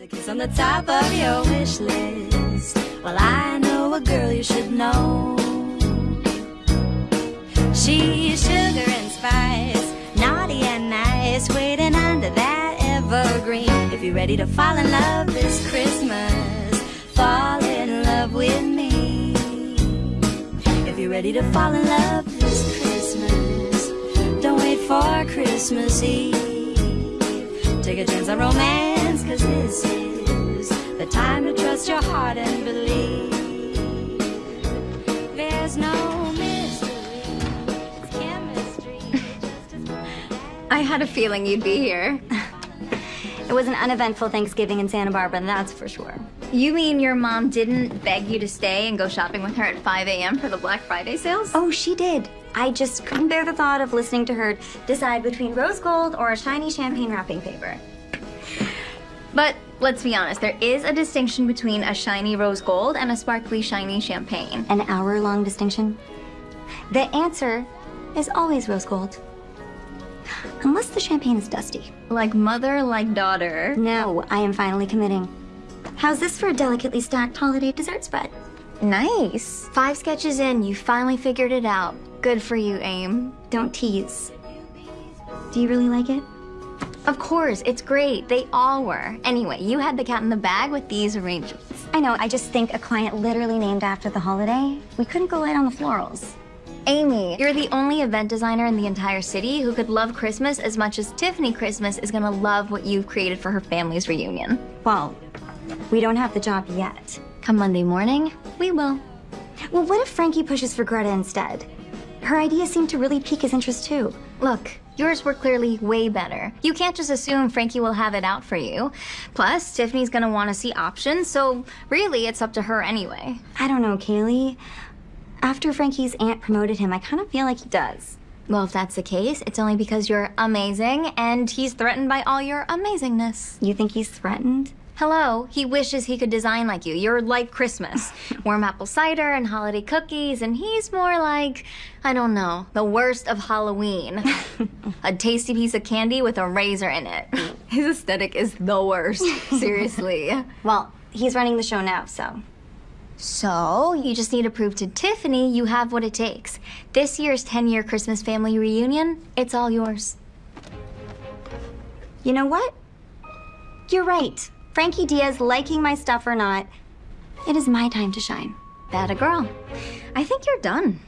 A kiss on the top of your wish list. Well, I know a girl you should know. She's sugar and spice, naughty and nice, waiting under that evergreen. If you're ready to fall in love this Christmas, fall in love with me. If you're ready to fall in love this Christmas, don't wait for Christmas Eve. Take a chance on romance, cause this is the time to trust your heart and believe. There's no mystery, it's chemistry. I had a feeling you'd be here. It was an uneventful Thanksgiving in Santa Barbara, that's for sure. You mean your mom didn't beg you to stay and go shopping with her at 5 a.m. for the Black Friday sales? Oh, she did. I just couldn't bear the thought of listening to her decide between rose gold or a shiny champagne wrapping paper. But let's be honest, there is a distinction between a shiny rose gold and a sparkly shiny champagne. An hour long distinction? The answer is always rose gold. Unless the champagne is dusty. Like mother, like daughter. No, I am finally committing. How's this for a delicately stacked holiday dessert spread? Nice. Five sketches in, you finally figured it out. Good for you, Aim. Don't tease. Do you really like it? Of course, it's great. They all were. Anyway, you had the cat in the bag with these arrangements. I know, I just think a client literally named after the holiday. We couldn't go light on the florals. Amy, you're the only event designer in the entire city who could love Christmas as much as Tiffany Christmas is gonna love what you've created for her family's reunion. Well, we don't have the job yet. Come Monday morning, we will. Well, what if Frankie pushes for Greta instead? Her ideas seem to really pique his interest too. Look, yours were clearly way better. You can't just assume Frankie will have it out for you. Plus, Tiffany's gonna wanna see options, so really it's up to her anyway. I don't know, Kaylee. After Frankie's aunt promoted him, I kind of feel like he does. Well, if that's the case, it's only because you're amazing and he's threatened by all your amazingness. You think he's threatened? Hello, he wishes he could design like you. You're like Christmas. Warm apple cider and holiday cookies, and he's more like, I don't know, the worst of Halloween. a tasty piece of candy with a razor in it. His aesthetic is the worst, seriously. Well, he's running the show now, so. So, you just need to prove to Tiffany you have what it takes. This year's 10 year Christmas family reunion, it's all yours. You know what? You're right. Frankie Diaz liking my stuff or not, it is my time to shine. That a girl. I think you're done.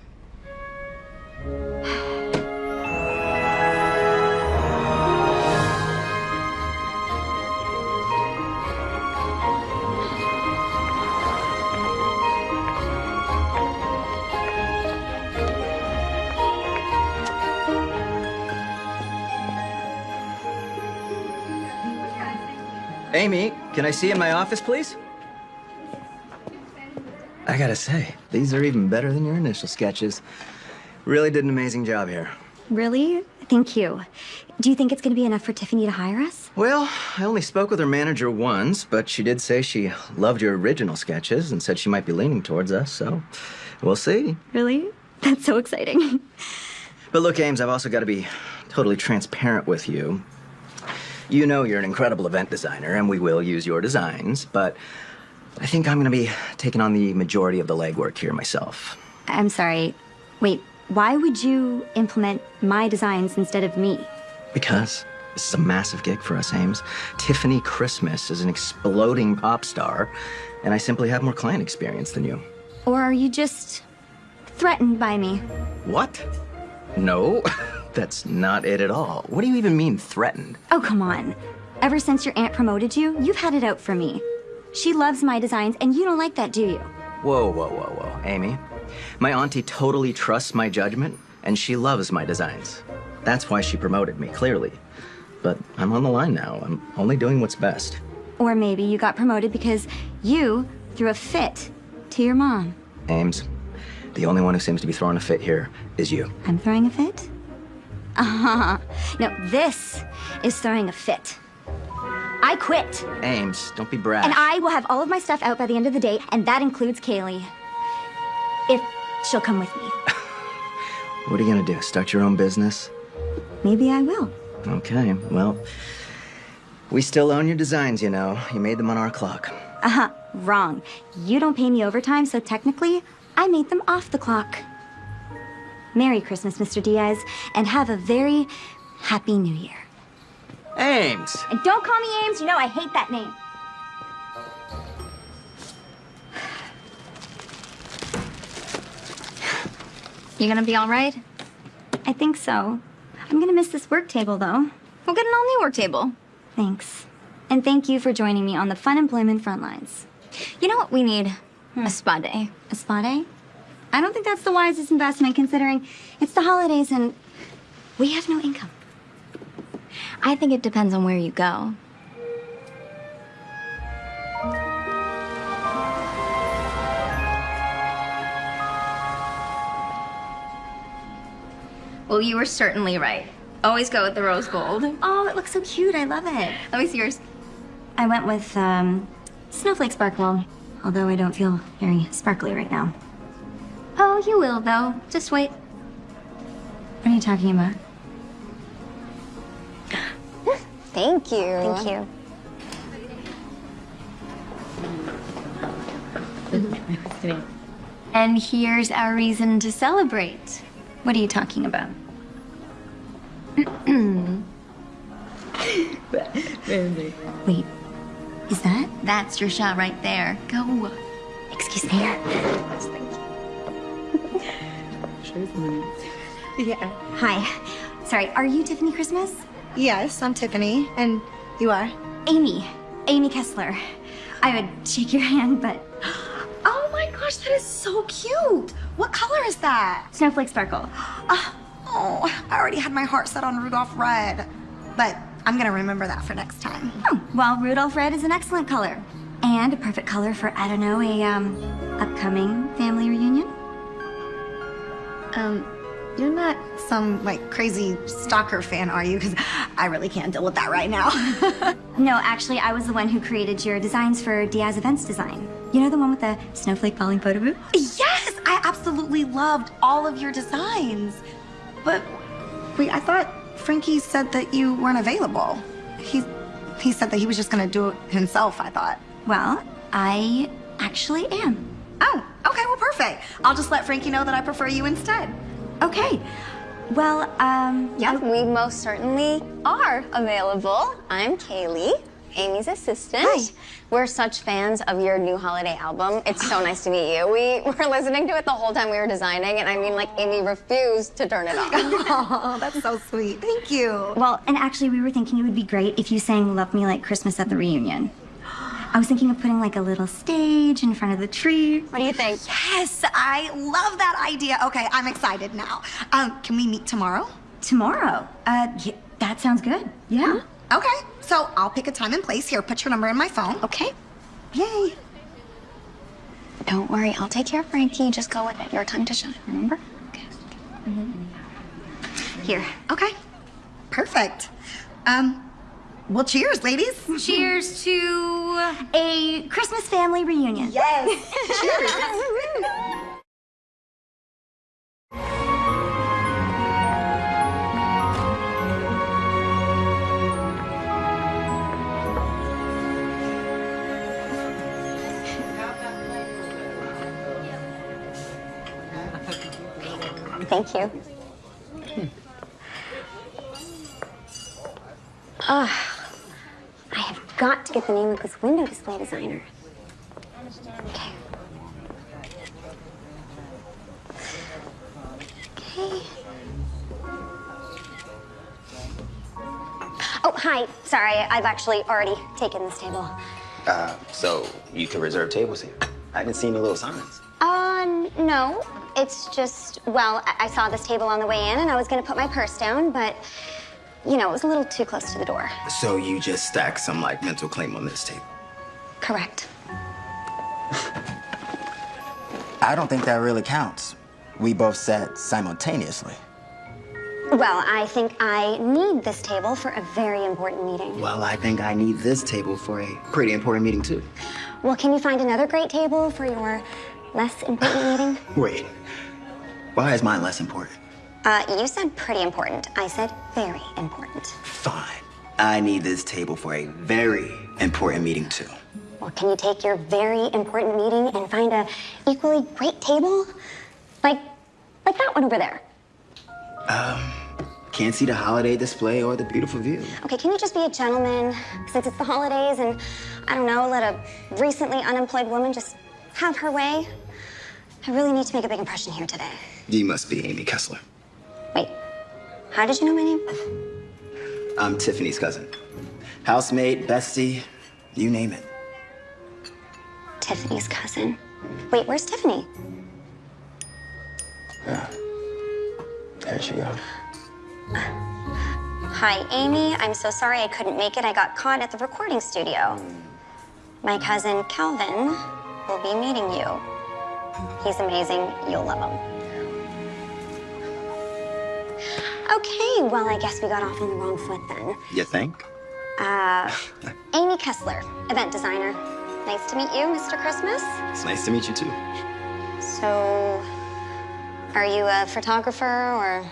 Amy, can I see you in my office, please? I gotta say, these are even better than your initial sketches. Really did an amazing job here. Really? Thank you. Do you think it's going to be enough for Tiffany to hire us? Well, I only spoke with her manager once, but she did say she loved your original sketches and said she might be leaning towards us, so we'll see. Really? That's so exciting. But look, Ames, I've also got to be totally transparent with you. You know you're an incredible event designer, and we will use your designs, but I think I'm going to be taking on the majority of the legwork here myself. I'm sorry. Wait, why would you implement my designs instead of me? Because this is a massive gig for us, Ames. Tiffany Christmas is an exploding pop star, and I simply have more client experience than you. Or are you just threatened by me? What? No, that's not it at all. What do you even mean, threatened? Oh, come on. Ever since your aunt promoted you, you've had it out for me. She loves my designs, and you don't like that, do you? Whoa, whoa, whoa, whoa. Amy, my auntie totally trusts my judgment, and she loves my designs. That's why she promoted me, clearly. But I'm on the line now. I'm only doing what's best. Or maybe you got promoted because you threw a fit to your mom. Ames, the only one who seems to be throwing a fit here is you. I'm throwing a fit? Uh-huh. No, this is throwing a fit. I quit. Ames, don't be brash. And I will have all of my stuff out by the end of the day, and that includes Kaylee. If she'll come with me. What are you gonna do? Start your own business? Maybe I will. Okay, well, We still own your designs, you know. You made them on our clock. Uh huh. Wrong. You don't pay me overtime, so technically, I made them off the clock. Merry Christmas, Mr. Diaz, and have a very happy new year. Ames! And don't call me Ames, you know I hate that name. You gonna be all right? I think so. I'm gonna miss this work table, though. We'll get an all new work table. Thanks. And thank you for joining me on the fun employment front lines. You know what we need? Hmm. A spa day. A spa day? I don't think that's the wisest investment considering it's the holidays and we have no income. I think it depends on where you go. Well, you were certainly right. Always go with the rose gold. Oh, it looks so cute. I love it. Let me see yours. I went with um, Snowflake Sparkle, although I don't feel very sparkly right now. Oh, you will, though. Just wait. What are you talking about? Thank you. Thank you. And here's our reason to celebrate. What are you talking about? Wait, is that? That's your shot right there. Go. Excuse me. Yeah. Hi. Sorry, are you Tiffany Christmas? Yes, I'm Tiffany. And you are? Amy. Amy Kessler. I would shake your hand, but Oh my gosh, that is so cute. What color is that? Snowflake Sparkle. Oh, I already had my heart set on Rudolph Red. But I'm gonna remember that for next time. Oh, well, Rudolph Red is an excellent color. And a perfect color for, I don't know, a, um, upcoming family reunion? Um, you're not some, like, crazy stalker fan, are you? Because I really can't deal with that right now. No, actually, I was the one who created your designs for Diaz Events Design. You know the one with the snowflake falling photo booth? yes, I absolutely loved all of your designs. But, wait, I thought Frankie said that you weren't available. He, he said that he was just gonna do it himself, I thought. Well, I actually am. Oh, okay, well, perfect. I'll just let Frankie know that I prefer you instead. Okay. Well, um, Yep, we most certainly are available. I'm Kaylee, Amy's assistant. Hi. We're such fans of your new holiday album. It's so nice to meet you. We were listening to it the whole time we were designing, and I mean, like, Amy refused to turn it off. Oh, that's so sweet. Thank you. well, and actually, we were thinking it would be great if you sang Love Me Like Christmas at the reunion. I was thinking of putting like a little stage in front of the tree. what do you think? Yes, I love that idea. Okay, I'm excited now. Um, can we meet tomorrow? Tomorrow. Uh, yeah, that sounds good. Yeah. Okay, so I'll pick a time and place. Here, put your number in my phone. Okay. Yay. Don't worry, I'll take care of Frankie. Just go with it. Your time to shine, remember? Okay. Mhm. Here. Okay, perfect. Um, well, cheers, ladies. Cheers to a Christmas family reunion. Yes. cheers. Thank you. Ugh. I have got to get the name of this window display designer. Okay. Okay. Oh, hi. Sorry, I've actually already taken this table. Uh, so you can reserve tables here. I didn't see any little signs. Uh, no. It's just, well, I, I saw this table on the way in and I was gonna put my purse down, but, you know, it was a little too close to the door. So you just stacked some like mental claim on this table. Correct. I don't think that really counts. We both sat simultaneously. Well, I think I need this table for a very important meeting. Well, I think I need this table for a pretty important meeting too. Well, can you find another great table for your less important meeting? Wait, why is mine less important? Uh, you said pretty important. I said very important. Fine. I need this table for a very important meeting too. Well, can you take your very important meeting and find a equally great table? Like, like that one over there. Um, can't see the holiday display or the beautiful view. Okay, can you just be a gentleman since it's the holidays and I don't know, let a recently unemployed woman just have her way? I really need to make a big impression here today. You must be Amy Kessler. Wait, how did you know my name? I'm Tiffany's cousin. Housemate, bestie, you name it. Tiffany's cousin. Wait, where's Tiffany? Yeah. There she goes. Hi, Amy. I'm so sorry I couldn't make it. I got caught at the recording studio. My cousin Calvin will be meeting you. He's amazing. You'll love him. Okay, well, I guess we got off on the wrong foot then. You think? Uh, Amy Kessler, event designer. Nice to meet you, Mr. Christmas. It's nice to meet you too. So, are you a photographer or?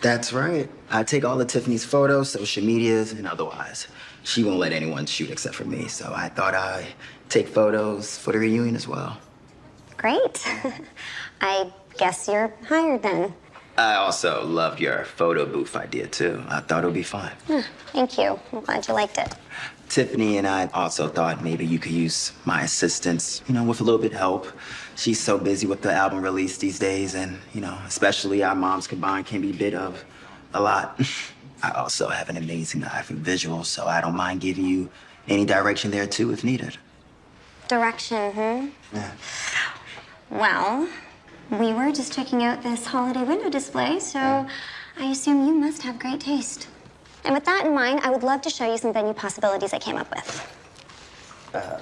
That's right. I take all of Tiffany's photos, social medias, and otherwise. She won't let anyone shoot except for me, so I thought I'd take photos for the reunion as well. Great. I guess you're hired then. I also loved your photo booth idea too. I thought it would be fun. Thank you. I'm glad you liked it. Tiffany and I also thought maybe you could use my assistance, you know, with a little bit of help. She's so busy with the album release these days, and, you know, especially our moms combined can be a bit of a lot. I also have an amazing eye for visuals, so I don't mind giving you any direction there too if needed. Direction, hmm? Yeah. Well, we were just checking out this holiday window display, so I assume you must have great taste. And with that in mind, I would love to show you some venue possibilities I came up with. Uh,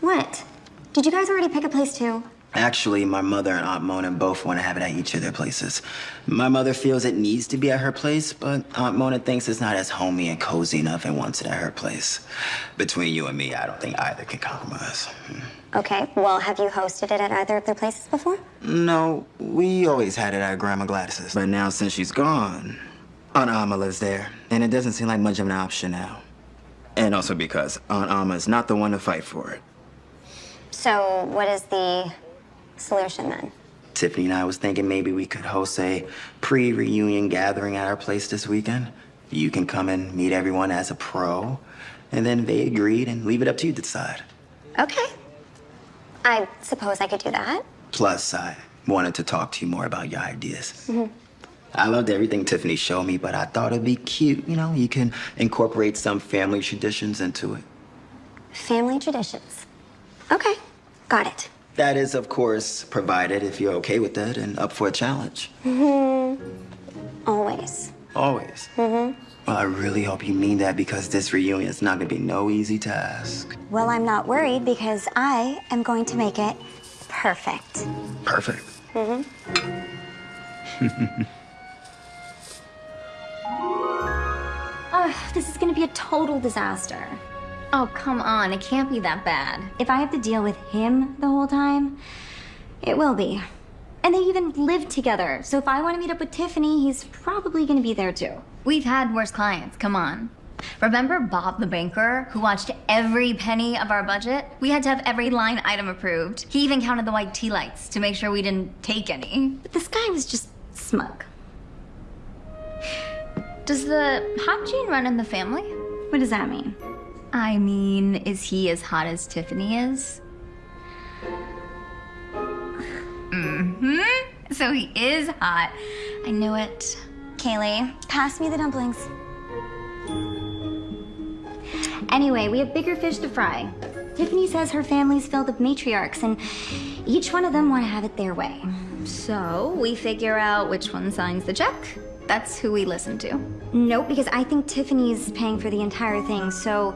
what? Did you guys already pick a place too? Actually, my mother and Aunt Mona both want to have it at each of their places. My mother feels it needs to be at her place, but Aunt Mona thinks it's not as homey and cozy enough and wants it at her place. Between you and me, I don't think either can compromise. Okay, well, have you hosted it at either of their places before? No, we always had it at Grandma Gladys's. But now since she's gone, Aunt Alma lives there, and it doesn't seem like much of an option now. And also because Aunt Alma is not the one to fight for it. So, what is the solution then? Tiffany and I was thinking maybe we could host a pre-reunion gathering at our place this weekend. You can come and meet everyone as a pro, and then they agreed and leave it up to you to decide. Okay. I suppose I could do that. Plus, I wanted to talk to you more about your ideas. I loved everything Tiffany showed me, but I thought it'd be cute. You know, you can incorporate some family traditions into it. Family traditions. Okay, got it. That is, of course, provided if you're okay with that and up for a challenge. Always. Always. Mm-hmm. Well, I really hope you mean that because this reunion is not gonna be no easy task. Well, I'm not worried because I am going to make it perfect. Perfect. Mhm. Ugh, this is gonna be a total disaster. Oh, come on. It can't be that bad. If I have to deal with him the whole time, it will be. And they even live together, so if I want to meet up with Tiffany, he's probably gonna be there too. We've had worse clients. Come on. Remember Bob the banker who watched every penny of our budget? We had to have every line item approved. He even counted the white tea lights to make sure we didn't take any. But this guy was just smug. Does the hot gene run in the family? What does that mean? I mean, is he as hot as Tiffany is? Mm-hmm. So he is hot. I knew it. Kaylee, pass me the dumplings. Anyway, we have bigger fish to fry. Tiffany says her family's filled with matriarchs, and each one of them want to have it their way. So we figure out which one signs the check. That's who we listen to. Nope, because I think Tiffany's paying for the entire thing, so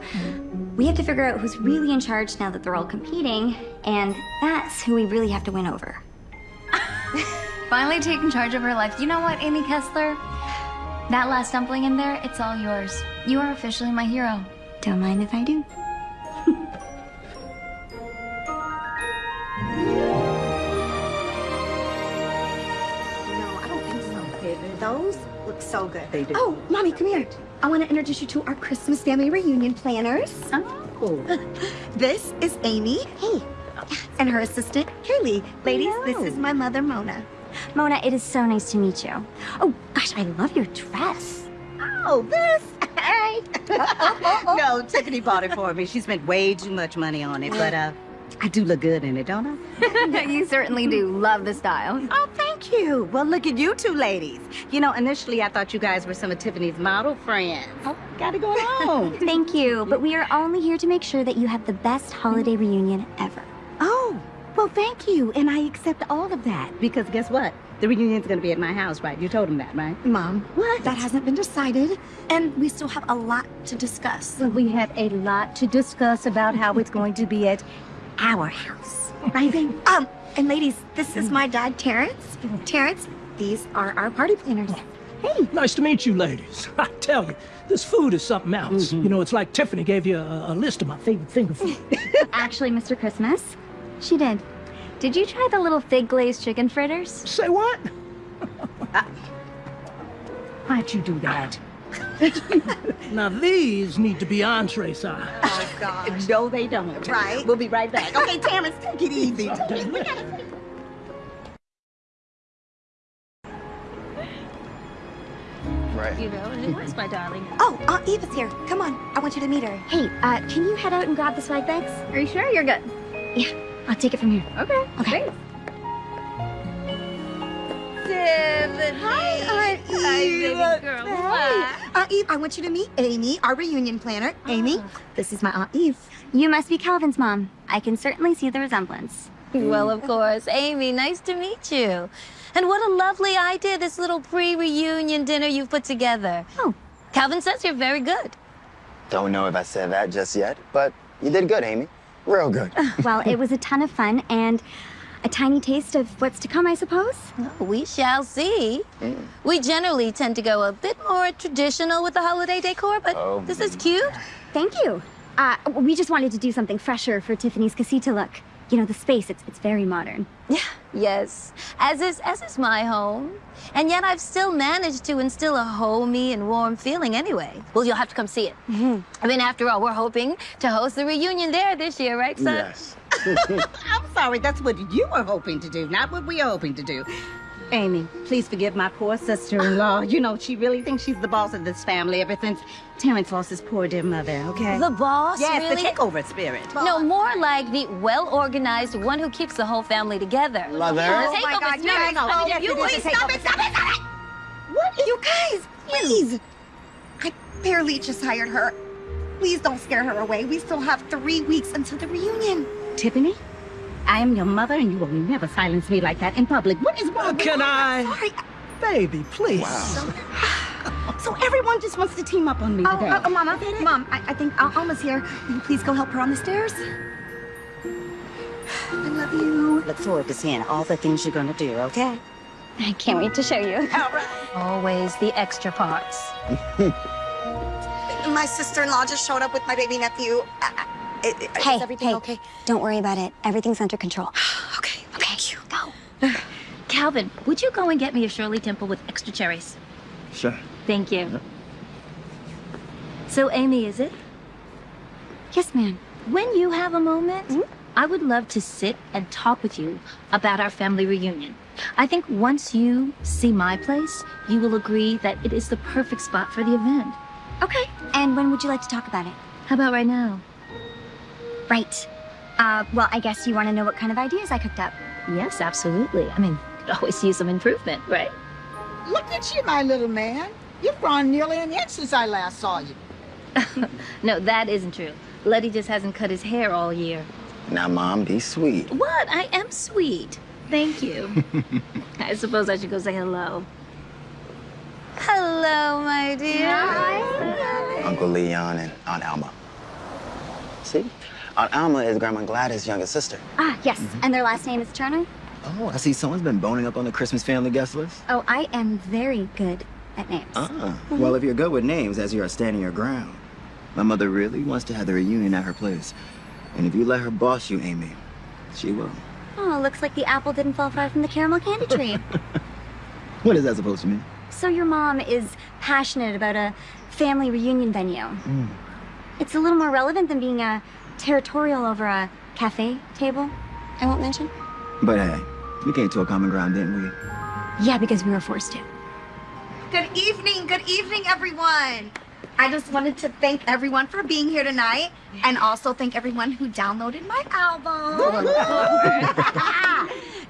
we have to figure out who's really in charge now that they're all competing, and that's who we really have to win over. Finally taking charge of her life. You know what, Amy Kessler? That last dumpling in there, it's all yours. You are officially my hero. Don't mind if I do. No, I don't think so. Those look look so good. They do. Oh, mommy, come here. I want to introduce you to our Christmas family reunion planners. Oh. This is Amy. Hey. And her assistant, Kaylee. Ladies, this is my mother, Mona. Mona, it is so nice to meet you. Oh, gosh, I love your dress. Oh, this? Hey. no, Tiffany bought it for me. She spent way too much money on it, but uh, I do look good in it, don't I? you certainly do love the style. Oh, thank you. Well, look at you two ladies. You know, initially I thought you guys were some of Tiffany's model friends. Oh, got it going on. Thank you, but we are only here to make sure that you have the best holiday reunion ever. Well, thank you. And I accept all of that because guess what? The reunion's going to be at my house, right? You told them that, right? Mom, What? that hasn't been decided, and we still have a lot to discuss. Well, we have a lot to discuss about how it's going to be at our house. Right, baby? Um, and ladies, this is my dad, Terrence. Terrence, these are our party planners. Hey, Nice to meet you, ladies. I tell you, this food is something else. You know, it's like Tiffany gave you a, a list of my favorite finger food. Actually, Mr. Christmas, she did. Did you try the little fig glazed chicken fritters? Say what? why'd you do that? Now these need to be entree size. Oh, gosh. No, they don't. Right. We'll be right back. Okay, Terrence, take it easy. Right. You know, it was my darling. Oh, Aunt Eva's here. Come on, I want you to meet her. Hey, uh, can you head out and grab the swag bags? Are you sure you're good? Yeah, I'll take it from here. Okay. Okay. Hi, Aunt Eve. Hi, baby girl. Hey. Aunt Eve, I want you to meet Amy, our reunion planner. Amy, ah. this is my Aunt Eve. You must be Calvin's mom. I can certainly see the resemblance. Well, of course. Amy, nice to meet you. And what a lovely idea, this little pre-reunion dinner you've put together. Oh. Calvin says you're very good. Don't know if I said that just yet, but you did good, Amy. Real good. Well, it was a ton of fun and a tiny taste of what's to come, I suppose. We shall see. We generally tend to go a bit more traditional with the holiday decor, but Oh, this is cute. Thank you. Uh, we just wanted to do something fresher for Tiffany's casita look. You know, the space, it's, it's very modern. Yeah, yes, as is as is my home. And yet I've still managed to instill a homey and warm feeling anyway. Well, you'll have to come see it. Mm-hmm. I mean, after all, we're hoping to host the reunion there this year, right, son? yes. I'm sorry, that's what you were hoping to do, not what we are hoping to do. Amy, please forgive my poor sister-in-law. You know, she really thinks she's the boss of this family ever since Terrence lost his poor dear mother, okay? The boss, yes, really? the takeover spirit. No, more like the well-organized one who keeps the whole family together. Mother? The Oh my God, spirit. yes, no, oh, yes, you it is please stop it, stop it, stop it! What? You guys, please. I barely just hired her. Please don't scare her away. We still have three weeks until the reunion. Tiffany, I am your mother, and you will never silence me like that in public. What is wrong? Can I? Sorry. Baby, please. Wow. So everyone just wants to team up on me Oh, today. uh, uh, Mama, Mom, I, I think Al- Alma's here. Will you please go help her on the stairs? I love you. Look forward to seeing all the things you're gonna do, okay? I can't wait to show you. All right. Always the extra parts. My sister-in-law just showed up with my baby nephew. Uh, uh, i- i- Hey, is everything hey, okay? don't worry about it. Everything's under control. Okay, thank you. Go. Calvin, would you go and get me a Shirley Temple with extra cherries? Sure. Thank you. So, Amy, is it? Yes, ma'am. When you have a moment, I would love to sit and talk with you about our family reunion. I think once you see my place, you will agree that it is the perfect spot for the event. Okay. And when would you like to talk about it? How about right now? Right. Uh, well, I guess you want to know what kind of ideas I cooked up. Yes, absolutely. I mean, could always use some improvement, right? Look at you, my little man. You've grown nearly an inch since I last saw you. No, that isn't true. Letty just hasn't cut his hair all year. Now, Mom, be sweet. What? I am sweet. Thank you. I suppose I should go say hello. Hello, my dear. Hi. Uncle Leon and Aunt Alma. See? Aunt Alma is Grandma Gladys' youngest sister. Ah, yes. And their last name is Turner? Oh, I see someone's been boning up on the Christmas family guest list. Oh, I am very good at names. Ah, well, if you're good with names, as you are standing your ground, my mother really wants to have the reunion at her place. And if you let her boss you, Amy, she will. Oh, looks like the apple didn't fall far from the caramel candy tree. What is that supposed to mean? So your mom is passionate about a family reunion venue. It's a little more relevant than being a territorial over a cafe table. I won't mention. But hey, we came to a common ground, didn't we? Yeah, because we were forced to. Good evening, good evening, everyone. I just wanted to thank everyone for being here tonight and also thank everyone who downloaded my album.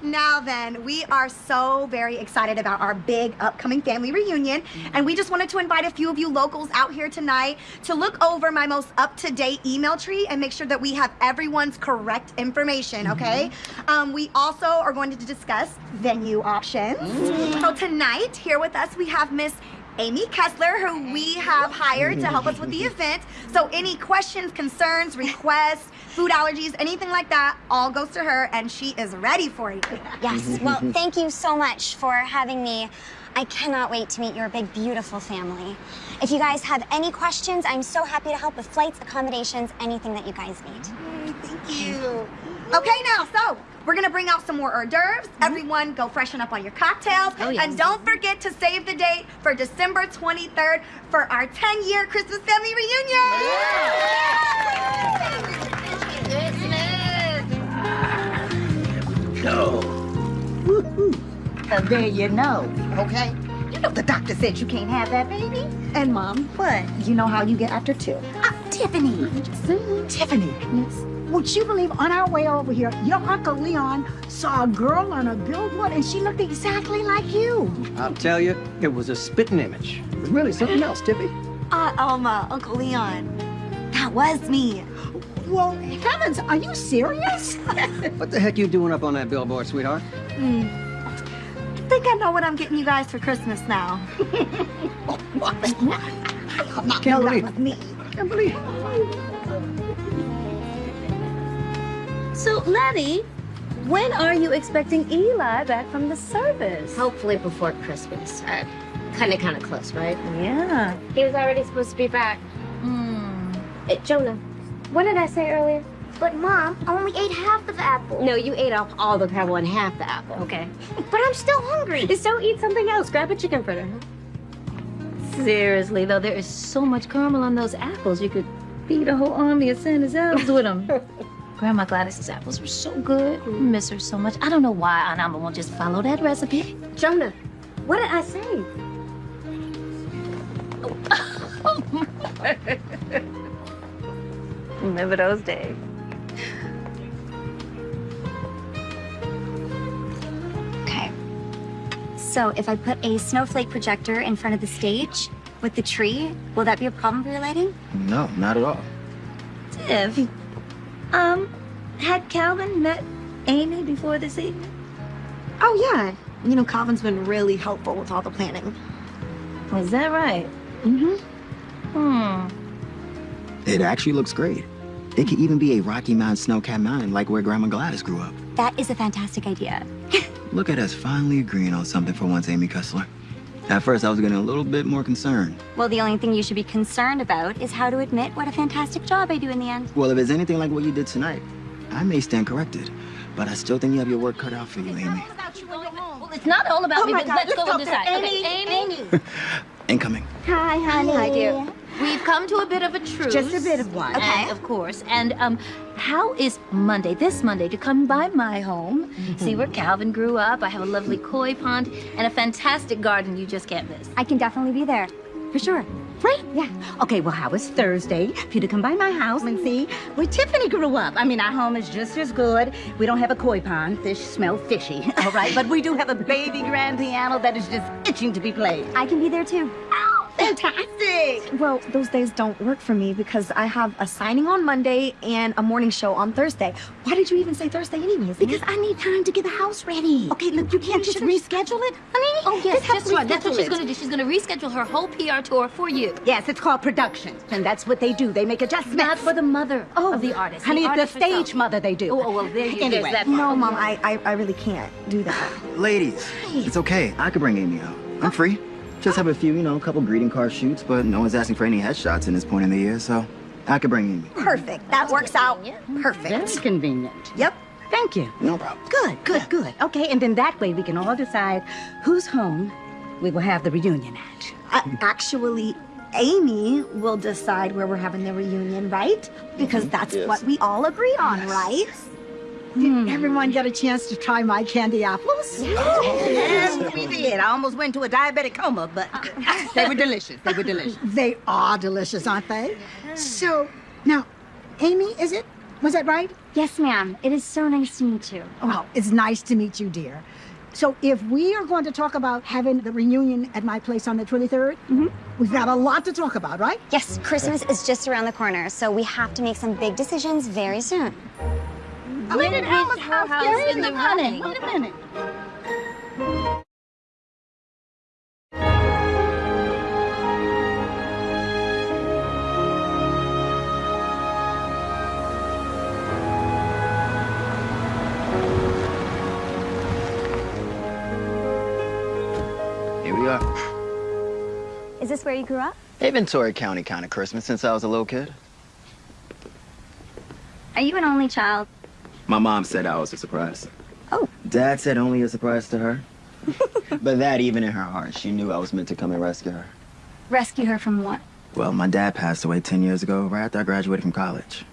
now then, we are so very excited about our big upcoming family reunion and we just wanted to invite a few of you locals out here tonight to look over my most up-to-date email tree and make sure that we have everyone's correct information, okay? Um, we also are going to discuss venue options. So tonight, here with us, we have Miss Amy Kessler, who we have hired to help us with the event. So any questions, concerns, requests, food allergies, anything like that, all goes to her and she is ready for you. Yes. Well, thank you so much for having me. I cannot wait to meet your big, beautiful family. If you guys have any questions, I'm so happy to help with flights, accommodations, anything that you guys need. Thank you. Okay, now, so we're gonna bring out some more hors d'oeuvres. Everyone go freshen up on your cocktails. Oh, yes. And don't forget to save the date for December 23rd for our 10 year Christmas family reunion. Go. Uh, there you know, okay? You know the doctor said you can't have that baby. And mom, what? You know how you get after two. Ah, Tiffany. Tiffany. Yes. Would you believe on our way over here, your Uncle Leon saw a girl on a billboard and she looked exactly like you. I'll tell you, it was a spitting image. It was really something else, Tippy. Uh, Alma, Uncle Leon. That was me. Well, heavens, are you serious? What the heck you doing up on that billboard, sweetheart? Hmm. I think I know what I'm getting you guys for Christmas now. Can't No, that believe was it. me. Can't believe it. So, Letty, when are you expecting Eli back from the service? Hopefully before Christmas. Uh, kind of, kind of close, right? Yeah. He was already supposed to be back. Hmm. Uh, Jonah, what did I say earlier? But Mom, I only ate half of the apple. No, you ate off all the apple and half the apple. Okay. but I'm still hungry. So eat something else. Grab a chicken fritter. Seriously, though, there is so much caramel on those apples. You could feed a whole army of Santa's elves with them. Grandma Gladys's apples were so good. I miss her so much. I don't know why Aunt Alma won't just follow that recipe. Jonah, what did I say? Oh. Remember those days. Okay. So if I put a snowflake projector in front of the stage with the tree, will that be a problem for your lighting? No, not at all. Tiff, um, had Calvin met Amy before this evening? Oh, yeah. You know, Calvin's been really helpful with all the planning. Is that right? Mm-hmm. Hmm. It actually looks great. It could even be a Rocky Mountain Snowcat Mountain like where Grandma Gladys grew up. That is a fantastic idea. Look at us finally agreeing on something for once, Amy Kessler. At first, I was getting a little bit more concerned. Well, the only thing you should be concerned about is how to admit what a fantastic job I do in the end. Well, if it's anything like what you did tonight, I may stand corrected. But I still think you have your work cut out for you, Amy. Well, it's not all about Oh me, but God, let's let's go talk and to decide. Amy, Okay, Amy, Incoming. Hi, honey. Hi, dear. We've come to a bit of a truce. Just a bit of one. Okay. of course. And um, how is Monday, this Monday, to come by my home, see where Calvin grew up? I have a lovely koi pond and a fantastic garden you just can't miss. I can definitely be there. For sure. Right? Yeah. Okay, well, how is Thursday for you to come by my house and see where Tiffany grew up? I mean, our home is just as good. We don't have a koi pond. Fish smell fishy, all right? But we do have a baby grand piano that is just itching to be played. I can be there too. Oh, fantastic! Well, those days don't work for me because I have a signing on Monday and a morning show on Thursday. Why did you even say Thursday anyways? Because I need time to get the house ready. Okay, look, you can't just reschedule it, honey. Oh, yes, Just right. That's what she's going to do. She's going to reschedule her whole PR tour for you. Yes, it's called production, and that's what they do. They make adjustments. Not for the mother oh, of the artist. Honey, the it's the artist herself. stage mother they do. Oh, oh, well, there you go. Anyway. That No. Mom, I, I, I really can't do that. Ladies, it's okay. I could bring Amy out. I'm free. Just have a few, you know, a couple greeting card shoots, but no one's asking for any headshots in this point in the year, so I could bring Amy. Perfect. That works out perfect. Very convenient. Yep. Thank you. No problem. Good, good, good. Okay, and then that way we can all decide who's home we will have the reunion at? Uh, actually, Amy will decide where we're having the reunion, right? Because mm-hmm. that's Yes. what we all agree on, right? Did hmm. everyone get a chance to try my candy apples? Yes, we oh, did. I almost went to a diabetic coma, but uh-huh. they were delicious. They were delicious. They are delicious, aren't they? Mm-hmm. So, now, Amy, is it? Was that right? Yes, ma'am. It is so nice to meet you. Well, it's nice to meet you, dear. So, if we are going to talk about having the reunion at my place on the 23rd, mm-hmm. we've got a lot to talk about, right? Yes, Christmas is just around the corner, so we have to make some big decisions very soon. When is Alma's her house in the running? Wait a minute. Here. Is this where you grew up? Inventory County kind of Christmas since I was a little kid. Are you an only child? My mom said I was a surprise. Oh. Dad said only a surprise to her. but that, even in her heart, she knew I was meant to come and rescue her. Rescue her from what? Well, my dad passed away 10 years ago, right after I graduated from college.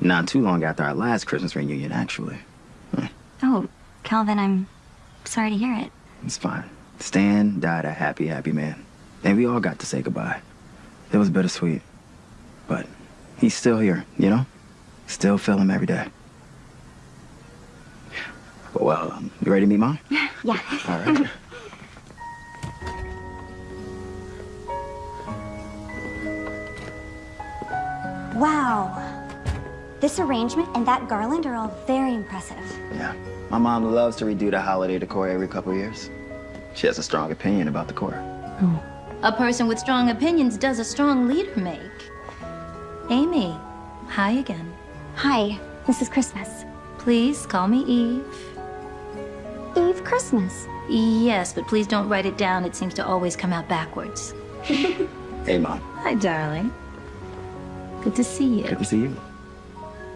Not too long after our last Christmas reunion, actually. Oh, Calvin, I'm sorry to hear it. It's fine. Stan died a happy, happy man. And we all got to say goodbye. It was bittersweet. But he's still here, you know? Still feel him every day. Well, um, you ready to meet mom? Yeah. All right. Wow. This arrangement and that garland are all very impressive. Yeah. My mom loves to redo the holiday decor every couple years. She has a strong opinion about the decor. A person with strong opinions does a strong leader make. Amy, hi again. Hi, this is Christmas. Please call me Eve. Eve Christmas. Yes, but please don't write it down. It seems to always come out backwards. Hey, mom. Hi, darling. Good to see you. Good to see you.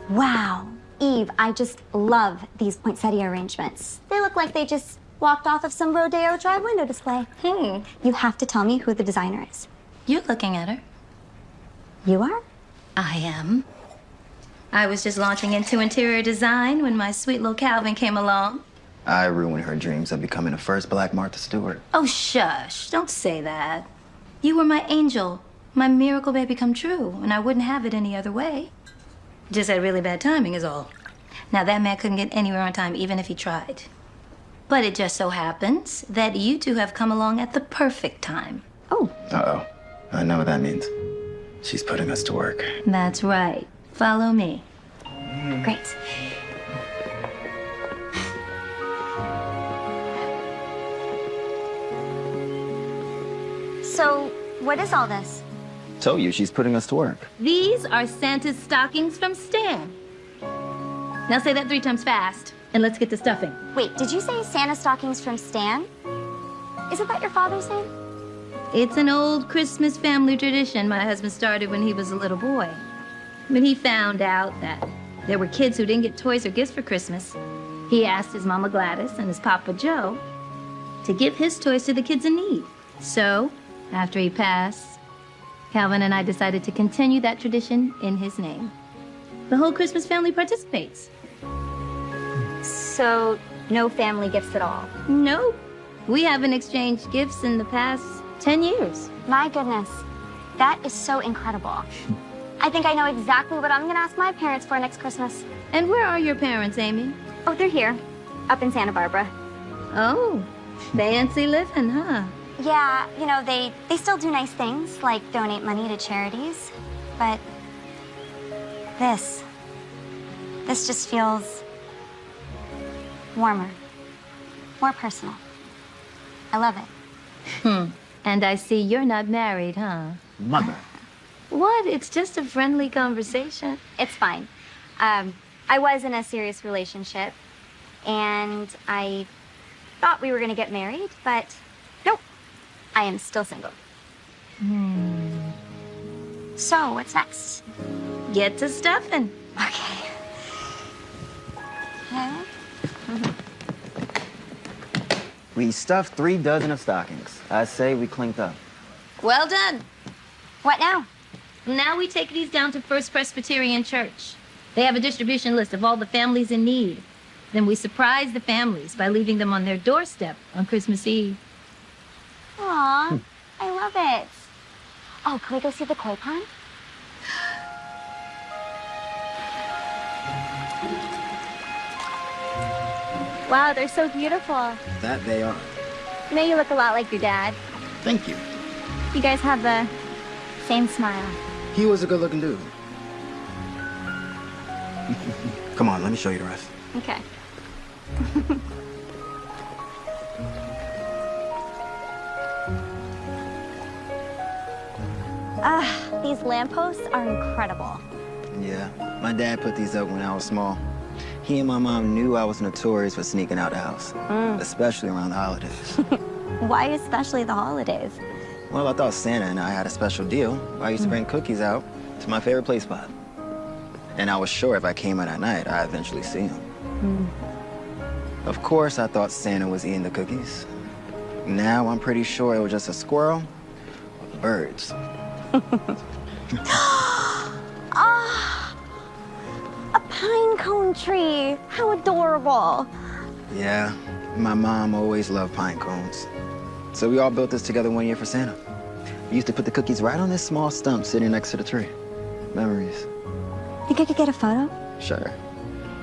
Wow. Eve, I just love these poinsettia arrangements. They look like they just walked off of some Rodeo Drive window display. Hmm. You have to tell me who the designer is. You're looking at her. You are? I am. I was just launching into interior design when my sweet little Calvin came along. I ruined her dreams of becoming the first black Martha Stewart. Oh, shush. Don't say that. You were my angel, my miracle baby come true, and I wouldn't have it any other way. Just had really bad timing, is all. Now, that man couldn't get anywhere on time, even if he tried. But it just so happens that you two have come along at the perfect time. Oh. Uh-oh. I know what that means. She's putting us to work. That's right. Follow me. Great. So, what is all this? Told you, she's putting us to work. These are Santa's stockings from Stan. Now say that three times fast, and let's get to stuffing. Wait, did you say Santa stockings from Stan? Isn't that your father's name? It's an old Christmas family tradition my husband started when he was a little boy. When he found out that there were kids who didn't get toys or gifts for Christmas, he asked his Mama Gladys and his Papa Joe to give his toys to the kids in need. So, after he passed, Calvin and I decided to continue that tradition in his name. The whole Christmas family participates. So, no family gifts at all? Nope. We haven't exchanged gifts in the past 10 years. My goodness. That is so incredible. I think I know exactly what I'm gonna ask my parents for next Christmas. And where are your parents, Amy? Oh, they're here, up in Santa Barbara. Oh, fancy living, huh? Yeah, you know, they, they still do nice things, like donate money to charities. But this, this just feels warmer, more personal. I love it. Hmm. And I see you're not married, huh? Mother. What? It's just a friendly conversation. It's fine. Um, I was in a serious relationship, and I thought we were gonna get married, but nope. I am still single. Hmm. So, what's next? Get to stuffing. Okay. Okay. We stuffed three dozen of stockings. I say we clinked up. Well done. What now? Now we take these down to First Presbyterian Church. They have a distribution list of all the families in need. Then we surprise the families by leaving them on their doorstep on Christmas Eve. Aw, I love it. Oh, can we go see the koi pond? Wow, they're so beautiful. That they are. You know, you look a lot like your dad. Thank you. You guys have the same smile. He was a good looking dude. Come on, let me show you the rest. Okay. Ah, these lampposts are incredible. Yeah, my dad put these up when I was small. He and my mom knew I was notorious for sneaking out the house, Mm. especially around the holidays. Why especially the holidays? well, I thought Santa and I had a special deal. I used to bring cookies out to my favorite play spot. And I was sure if I came out at night, I'd eventually see him. Of course, I thought Santa was eating the cookies. Now I'm pretty sure it was just a squirrel with birds. cone tree. How adorable. Yeah, my mom always loved pine cones. So we all built this together one year for Santa. We used to put the cookies right on this small stump sitting next to the tree. Memories. Think I could get a photo? Sure.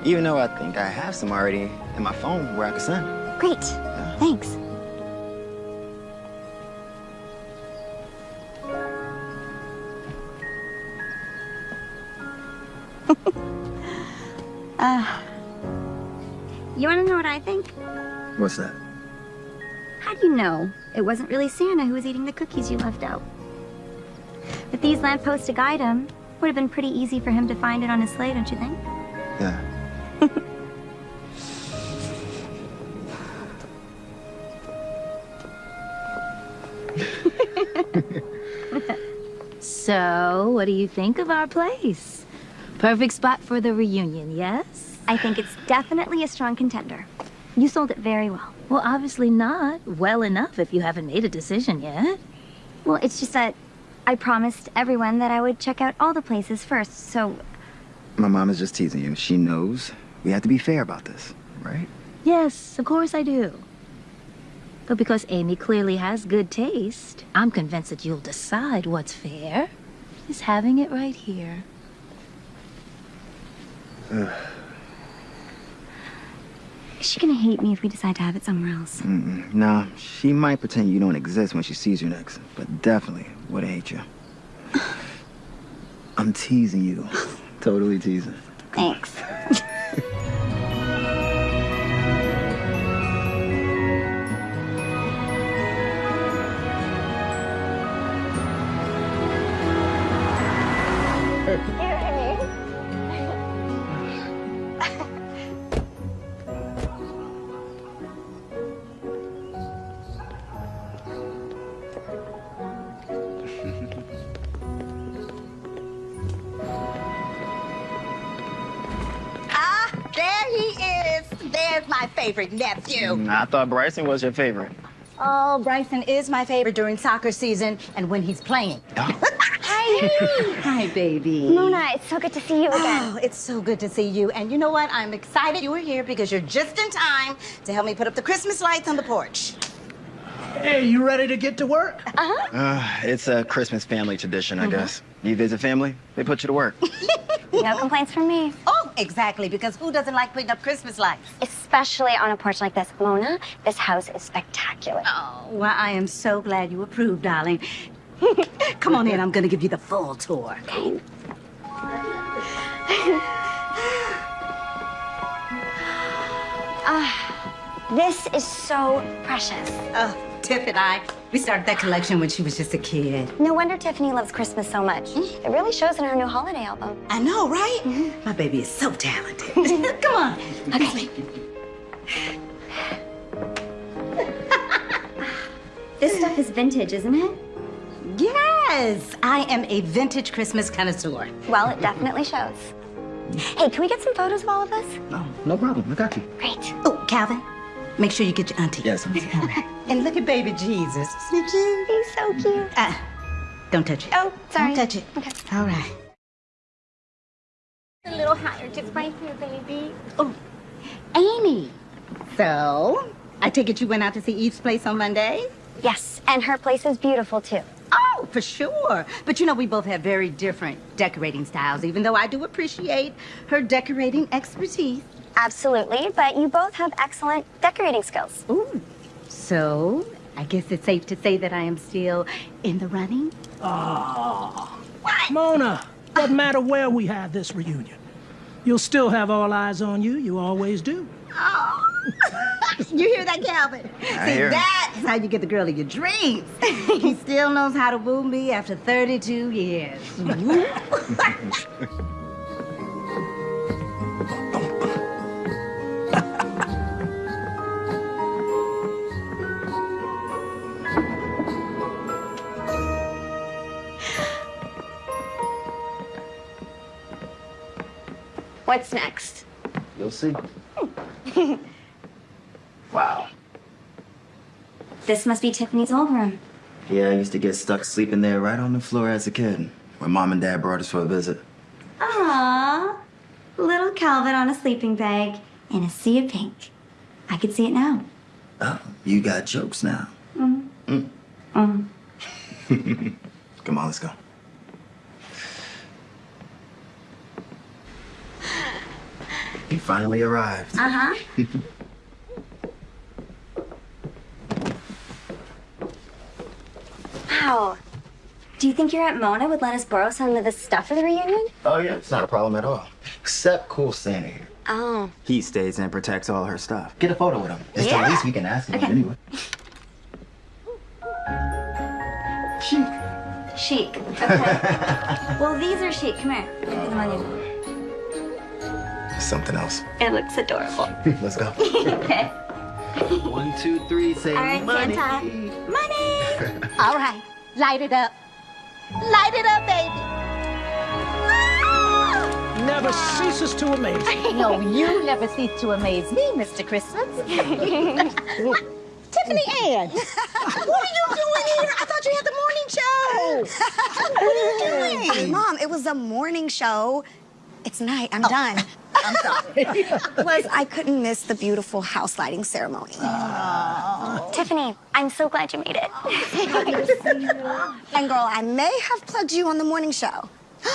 Even though I think I have some already in my phone where I could send. Great. Thanks. Uh, you want to know what I think? What's that? How do you know it wasn't really Santa who was eating the cookies you left out? With these lampposts to guide him, would have been pretty easy for him to find it on his sleigh, don't you think? Yeah. So, what do you think of our place? Perfect spot for the reunion, yes? I think it's definitely a strong contender. You sold it very well. Well, obviously not. Well enough if you haven't made a decision yet. Well, it's just that I promised everyone that I would check out all the places first, so My mom is just teasing you. She knows we have to be fair about this, right? Yes, of course I do. But because Amy clearly has good taste, I'm convinced that you'll decide what's fair is having it right here. Ugh. is she gonna hate me if we decide to have it somewhere else? Mm-mm. Nah, she might pretend you don't exist when she sees you next, but definitely would hate you. I'm teasing you. totally teasing. Thanks. my favorite nephew. Mm, I thought Bryson was your favorite. Oh, Bryson is my favorite during soccer season and when he's playing. Hi. Hi, baby. Mona, it's so good to see you again. Oh, it's so good to see you. And you know what? I'm excited you were here because you're just in time to help me put up the Christmas lights on the porch. Hey, you ready to get to work? Uh-huh. Uh, it's a Christmas family tradition, I guess. You visit family, they put you to work. No complaints from me. Oh, exactly, because who doesn't like putting up Christmas lights? Especially on a porch like this. Mona, this house is spectacular. Oh, well, I am so glad you approved, darling. Come on in, I'm gonna give you the full tour. Okay. Ah, this is so precious. Oh, Tiff and I, we started that collection when she was just a kid. No wonder Tiffany loves Christmas so much. Mm-hmm. It really shows in her new holiday album. I know, right? Mm-hmm. My baby is so talented. Come on. Okay. This stuff is vintage, isn't it? Yes, I am a vintage Christmas connoisseur. Well, it definitely shows. Hey, can we get some photos of all of us? No, no problem. I got you. Great. Oh, Calvin, Make sure you get your auntie. Yes. And look at baby Jesus. Isn't he cute? He's so cute. Ah, don't touch it. Oh, sorry. Don't touch it. Okay. All right. A little higher, just right here, baby. Oh, Amy. So, I take it you went out to see Eve's place on Monday? Yes, and her place is beautiful too. Oh, for sure. But you know, we both have very different decorating styles, even though I do appreciate her decorating expertise. Absolutely, but you both have excellent decorating skills. Ooh. So, I guess it's safe to say that I am still in the running? Oh. Mona, doesn't matter where we have this reunion. You'll still have all eyes on you. You always do. Oh. You hear that, Calvin? I See, hear him. that's how you get the girl of your dreams. he still knows how to woo me after 32 years. What's next? You'll see. Wow. This must be Tiffany's old room. Yeah, I used to get stuck sleeping there right on the floor as a kid when mom and dad brought us for a visit. Aww. Little Calvin on a sleeping bag in a sea of pink. I could see it now. Oh, you got jokes now. Mm. Mm. Mm. Come on, let's go. You finally arrived. Uh-huh. Wow. Do you think your Aunt Mona would let us borrow some of the stuff for the reunion? Oh, yeah, it's not a problem at all. Except cool Santa here. Oh. He stays and protects all her stuff. Get a photo with him. It's Yeah. the least we can ask him Okay. anyway. Chic. Chic. Okay. well, these are chic. Come here. Put them on you. Something else. It looks adorable. Let's go. okay. One, two, three, say All right, money. Santa. Money. All right, light it up. Light it up, baby. Never ceases to amaze me. No, you never cease to amaze me, Mr. Christmas. Tiffany Ann, what are you doing here? I thought you had the morning show. Oh. what are you doing? Mom, it was a morning show. It's night. I'm oh. done. I'm sorry. Plus, I couldn't miss the beautiful house lighting ceremony. Tiffany, I'm so glad you made it. and girl, I may have plugged you on the morning show.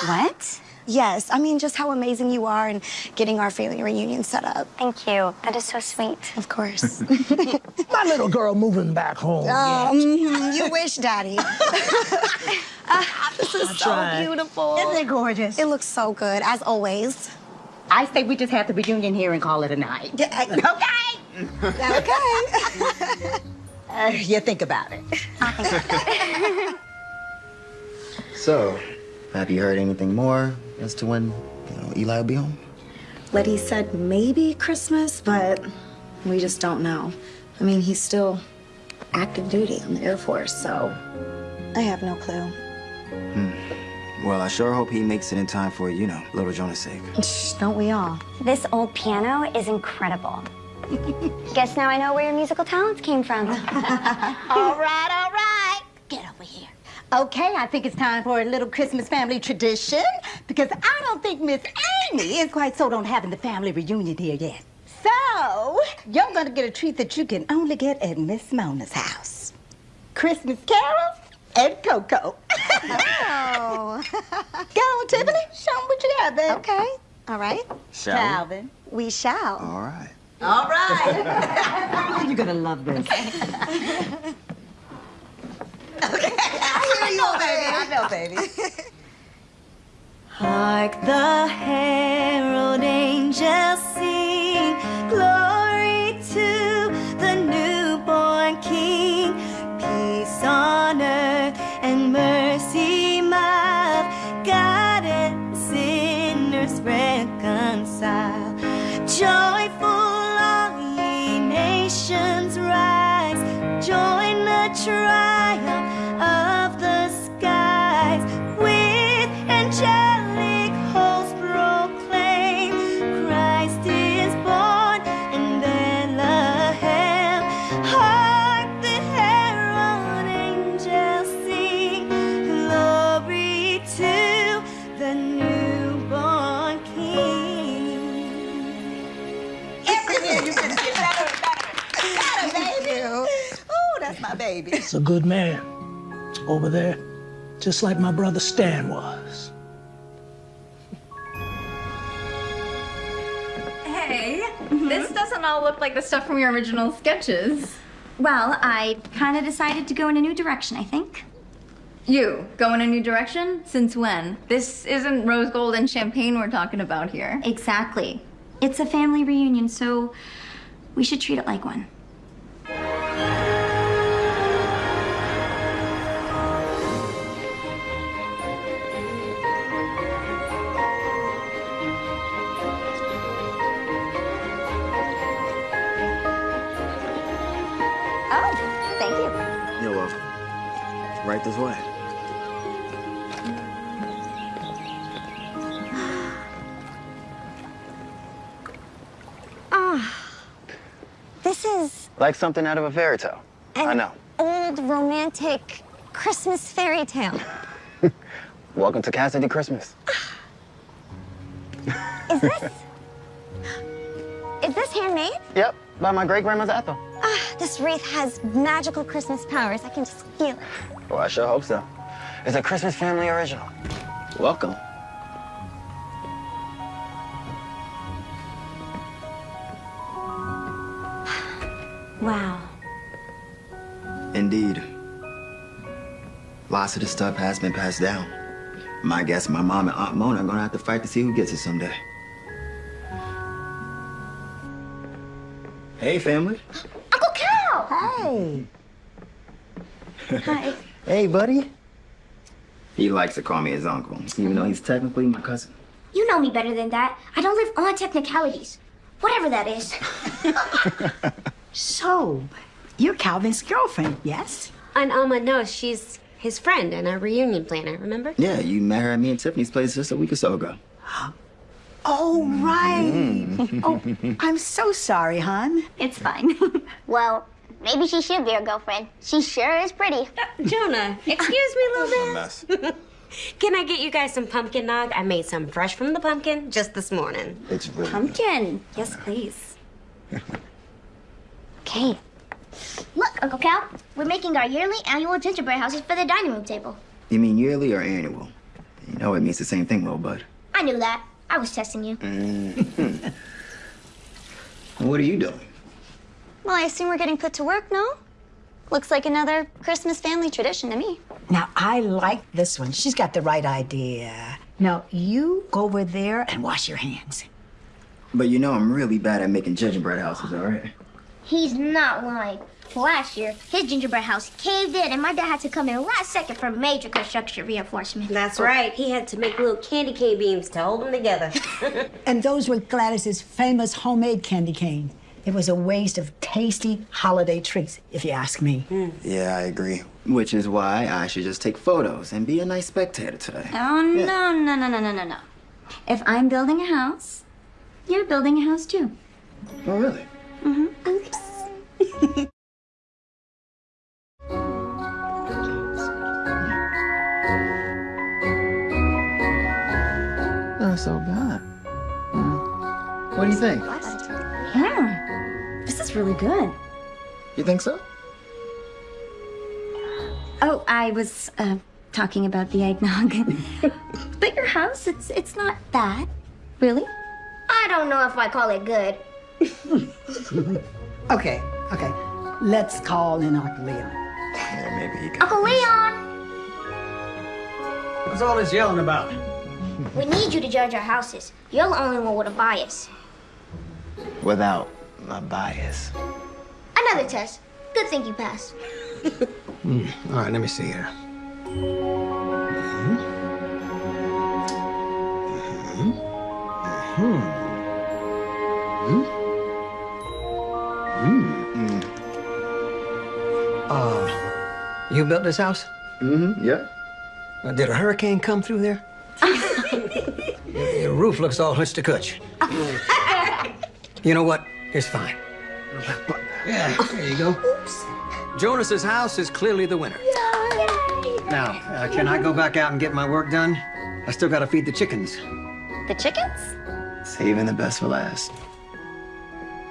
What? Yes, I mean just how amazing you are in getting our family reunion set up. Thank you. That is so sweet. Of course. My little girl moving back home. Oh, yet. mhm, you wish, Daddy. This is so beautiful. Isn't it gorgeous? It looks so good, as always. I say we just have the reunion here and call it a night. Okay. Okay. Uh, you think about it. So, have you heard anything more as to when you know, Eli will be home? Letty said maybe Christmas, but we just don't know. I mean, he's still active duty on the Air Force, so I have no clue. Hmm. Well, I sure hope he makes it in time for, you know, little Jonah's sake. Shh, don't we all? This old piano is incredible. Guess now I know where your musical talents came from. all right, all right. Get over here. Okay, I think it's time for a little Christmas family tradition because I don't think Miss Amy is quite sold on having the family reunion here yet. So, you're gonna get a treat that you can only get at Miss Mona's house. Christmas carols and cocoa. Oh. Go on, Tiffany. Show 'em what you got, babe. Okay. All right. Shall we? Calvin. We shall. All right. All right. You're gonna love this. I hear you, baby. I know, baby. Hark the herald angels sing, glory to the newborn King. Peace on earth and mercy mild, God and sinners reconcile. Joyful all ye nations rise, join the triumph baby. He's a good man. Over there, just like my brother Stan was. Hey, mm-hmm. this doesn't all look like the stuff from your original sketches. Well, I kind of decided to go in a new direction, I think. You go in a new direction? Since when? This isn't rose gold and champagne we're talking about here. Exactly. It's a family reunion, so we should treat it like one. Right this way. Ah, this is Like something out of a fairy tale. I know. old romantic Christmas fairy tale. Welcome to Casa de Christmas. Is this? is this handmade? Yep, by my great grandma's Ethel. Ah, this wreath has magical Christmas powers. I can just feel it. Well, I sure hope so. It's a Christmas family original. Welcome. Wow. Indeed. Lots of the stuff has been passed down. My guess my mom and Aunt Mona are gonna have to fight to see who gets it someday. Hey, family. Uncle Cal! Hey. Hi. Hey, buddy. He likes to call me his uncle, even though he's technically my cousin. You know me better than that. I don't live on technicalities. Whatever that is. So, you're Calvin's girlfriend, yes? And Alma knows she's his friend and a reunion planner, remember? Yeah, you met her at me and Tiffany's place just a week or so ago. Oh, right. Mm. oh, I'm so sorry, hon. It's fine. well, maybe she should be your girlfriend. She sure is pretty. Jonah, excuse me, little man. mess. Can I get you guys some pumpkin nog? I made some fresh from the pumpkin just this morning. It's really Pumpkin. Yes, please. Okay. Look, Uncle Cal, we're making our yearly annual gingerbread houses for the dining room table. You mean yearly or annual? You know it means the same thing, little bud. I knew that. I was testing you. Mhm. what are you doing? Well, I assume we're getting put to work, no? Looks like another Christmas family tradition to me. Now, I like this one. She's got the right idea. Now, you go over there and wash your hands. But you know I'm really bad at making gingerbread houses, all right? He's not lying. Last year, his gingerbread house caved in, and my dad had to come in last second for major construction reinforcement. That's right. He had to make little candy cane beams to hold them together. And those were Gladys's famous homemade candy cane. It was a waste of tasty holiday treats, if you ask me. Yeah, I agree. Which is why I should just take photos and be a nice spectator today. Oh, no, no, no, no, no, no, no. If I'm building a house, you're building a house too. Oh, really? Mm-hmm. Oops. Not so bad. What do you think? Yeah. This is really good. You think so? Oh, I was uh, talking about the eggnog. but your house, it's it's not bad. Really? I don't know if I call it good. Okay, okay. Let's call in Uncle Leon. Yeah, maybe he can. Uncle Leon, What's all this yelling about? we need you to judge our houses. You're the only one with a bias. Without a bias. Another test. Good thing you passed. Hmm. All right, let me see here. Hmm. Hmm. Hmm. Uh, you built this house? Mm-hmm. Yeah. Uh, did a hurricane come through there? your, your roof looks all hutch to kutch. You know what? It's fine. Yeah, there you go. Oops. Jonas's house is clearly the winner. Now, uh, can I go back out and get my work done? I still gotta feed the chickens. The chickens? Saving the best for last.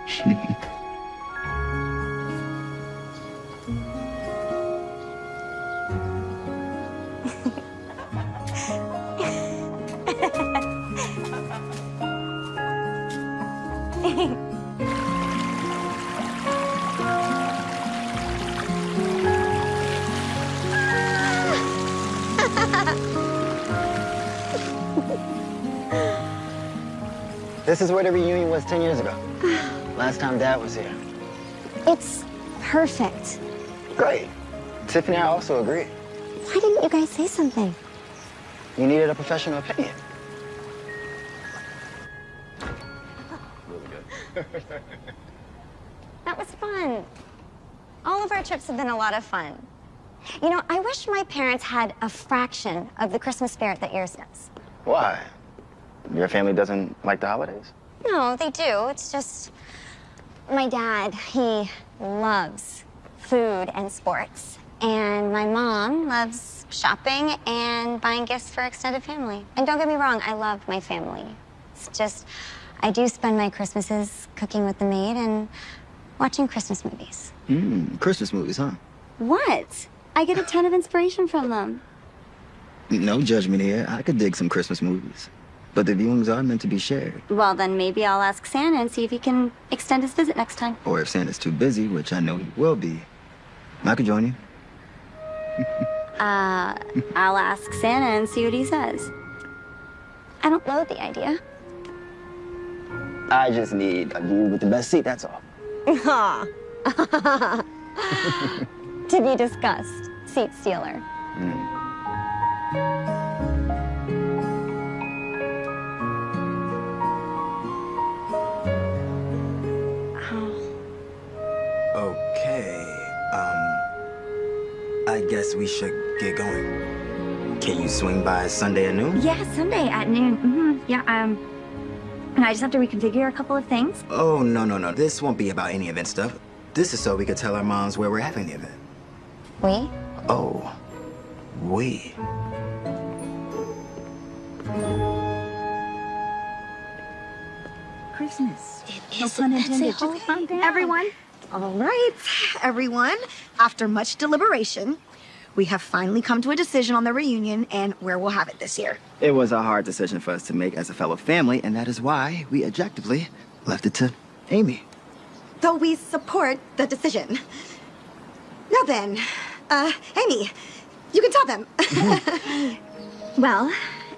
This is where the reunion was 10 years ago. Last time Dad was here. It's perfect. Great. Tiffany and I also agree. Why didn't you guys say something? You needed a professional opinion. That was fun. All of our trips have been a lot of fun. You know, I wish my parents had a fraction of the Christmas spirit that yours does. Why? Your family doesn't like the holidays? No, they do. It's just my dad, he loves food and sports. And my mom loves shopping and buying gifts for extended family. And don't get me wrong, I love my family. It's just, I do spend my Christmases cooking with the maid and watching Christmas movies. Mmm, Christmas movies, huh? What? I get a ton of inspiration from them. No judgment here. I could dig some Christmas movies. But the viewings are meant to be shared. Well, then maybe I'll ask Santa and see if he can extend his visit next time. Or if Santa's too busy, which I know he will be, I could join you. Uh, I'll ask Santa and see what he says. I don't loathe the idea. I just need a view with the best seat, that's all. Aw. to be discussed, seat stealer. Okay, I guess we should get going. Can you swing by Sunday at noon? Yeah, Sunday at noon. hmm Yeah, um, and I just have to reconfigure a couple of things. Oh, no, no, no. This won't be about any event stuff. This is so we could tell our moms where we're having the event. We? Oh, we. Christmas. It is. No pun intended. Just calm down. Everyone. All right, everyone. After much deliberation, we have finally come to a decision on the reunion and where we'll have it this year. It was a hard decision for us to make as a fellow family, and that is why we objectively left it to Amy. Though we support the decision. Now then, uh, Amy, you can tell them. Well,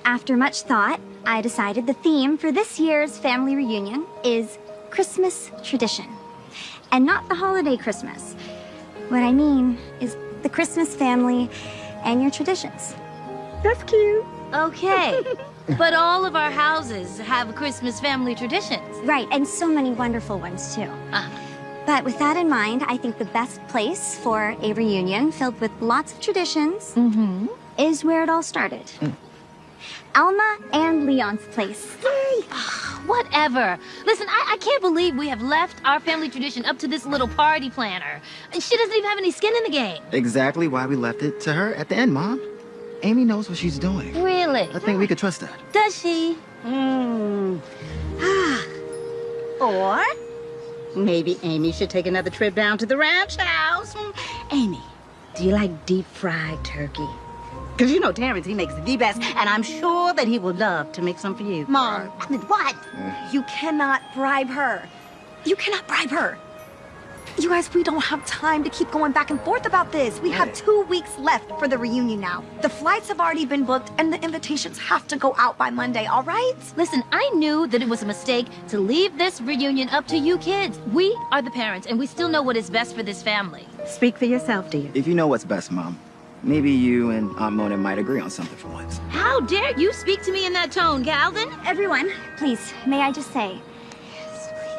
after much thought, I decided the theme for this year's family reunion is Christmas tradition. And not the holiday Christmas. What I mean is the Christmas family and your traditions. That's cute. Okay. but all of our houses have Christmas family traditions. Right, and so many wonderful ones too. Uh-huh. But with that in mind, I think the best place for a reunion filled with lots of traditions mm-hmm. is where it all started. Mm. Alma and Leon's place. Whatever. Listen, I, I can't believe we have left our family tradition up to this little party planner. And she doesn't even have any skin in the game. Exactly why we left it to her at the end, Mom. Amy knows what she's doing. Really? I think we could trust her. Does she? Hmm. or maybe Amy should take another trip down to the ranch house. Hmm. Amy, do you like deep fried turkey? Because you know Terrence, he makes the best, and I'm sure that he would love to make some for you. Mom, I mean, what? You cannot bribe her. You cannot bribe her. You guys, we don't have time to keep going back and forth about this. We have two weeks left for the reunion now. The flights have already been booked, and the invitations have to go out by Monday, all right? Listen, I knew that it was a mistake to leave this reunion up to you kids. We are the parents, and we still know what is best for this family. Speak for yourself, dear. If you know what's best, Mom, maybe you and Aunt Mona might agree on something for once. How dare you speak to me in that tone, Calvin? Everyone, please, may I just say,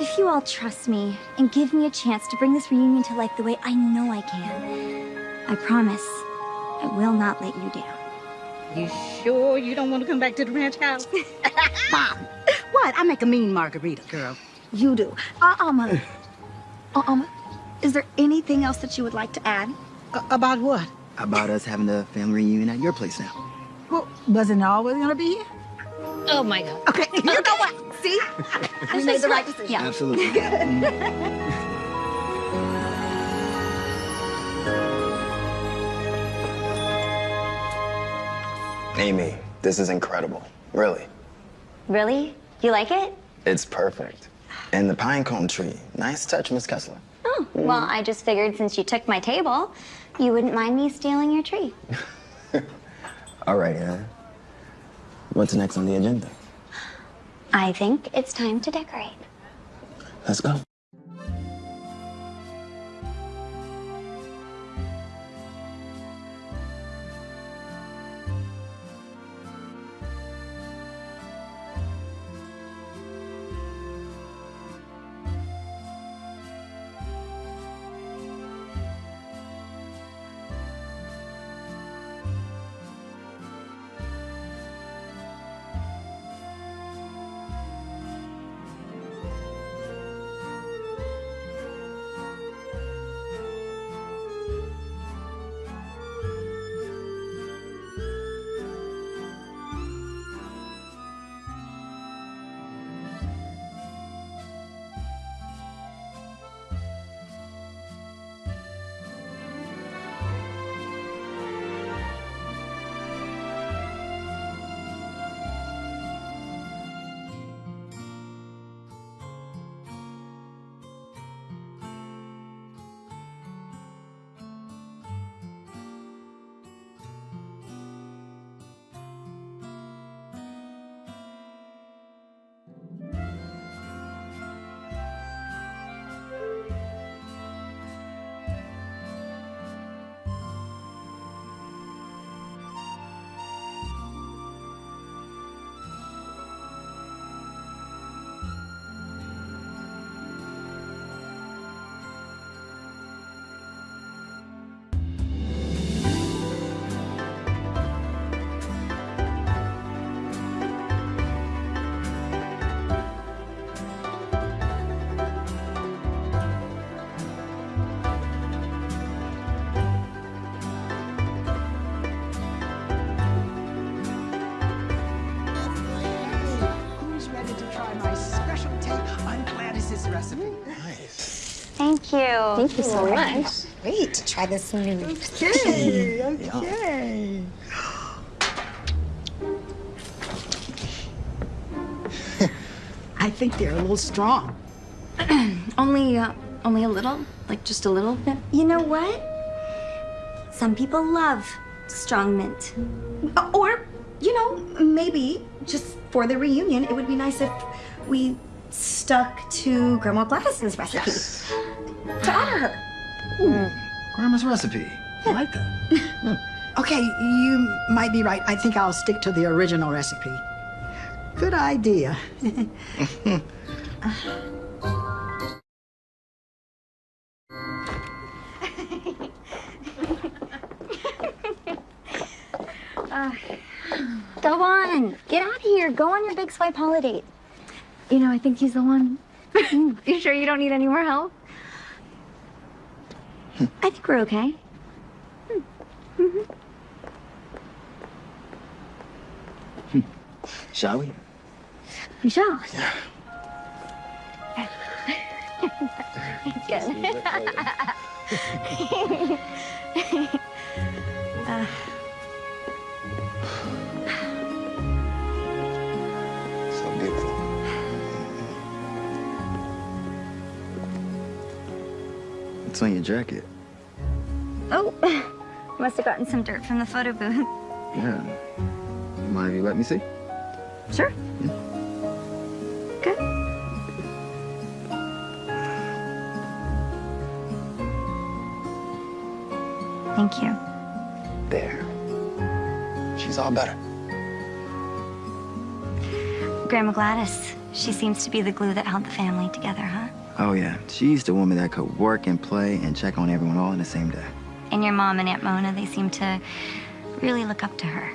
if you all trust me and give me a chance to bring this reunion to life the way I know I can, I promise I will not let you down. You sure you don't want to come back to the ranch house? Mom, what? I make a mean margarita, girl. You do. Uh, Alma. Uh, Alma, is there anything else that you would like to add? about what? About us having the family reunion at your place now. Well, wasn't always gonna be here? Oh my god. Okay, you know what? See? we made the right decision. Absolutely. Amy, this is incredible. Really. Really? You like it? It's perfect. And the pine cone tree. Nice touch, Miss Kessler. Oh, well, I just figured since you took my table, you wouldn't mind me stealing your tree. All right, Anna. what's next on the agenda? I think it's time to decorate. Let's go. Thank you. Thank you so much. Great to try this new. Okay, okay. I think they're a little strong. only, uh, only a little? Like just a little bit? You know what? Some people love strong mint. Or, you know, maybe just for the reunion, it would be nice if we stuck to Grandma Gladys's recipe to honor her. Grandma's recipe. I like that. okay, you might be right. I think I'll stick to the original recipe. Good idea. Uh, go on. Get out of here. Go on your big swipe holiday. You know, I think he's the one. you sure you don't need any more help? I think we're okay. Mm -hmm. hmm. Shall we? We shall. Good. Your jacket? oh, must have gotten some dirt from the photo booth. Yeah. Mind if you let me see? Sure. Good. Thank you. There. She's all better. Grandma Gladys, she seems to be the glue that held the family together, huh? Oh, yeah. She's the woman that could work and play and check on everyone all in the same day. And your mom and Aunt Mona, they seem to really look up to her.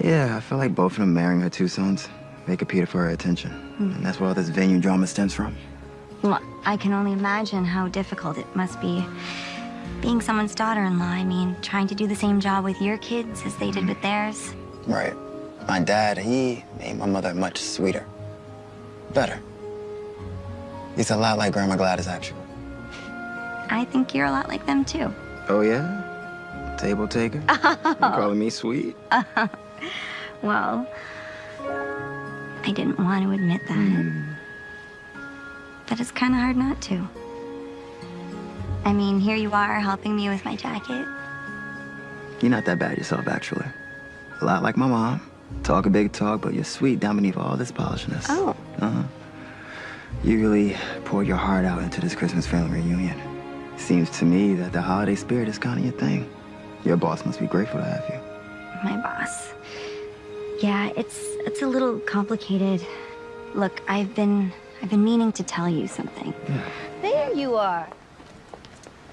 Yeah, I feel like both of them marrying her two sons make appear for her attention. Hmm. And that's where all this venue drama stems from. Well, I can only imagine how difficult it must be being someone's daughter-in-law. I mean, trying to do the same job with your kids as they did with theirs. Right. My dad, he made my mother much sweeter. Better. He's a lot like Grandma Gladys, actually. I think you're a lot like them, too. Oh, yeah? Table taker? You calling me sweet? well, I didn't want to admit that. but it's kind of hard not to. I mean, here you are helping me with my jacket. You're not that bad yourself, actually. A lot like my mom. Talk a big talk, but you're sweet down beneath all this polishness. Oh. Uh-huh. You really pour your heart out into this Christmas family reunion. Seems to me that the holiday spirit is kind of your thing. Your boss must be grateful to have you. My boss. Yeah, it's it's a little complicated. Look, I've been I've been meaning to tell you something. There you are.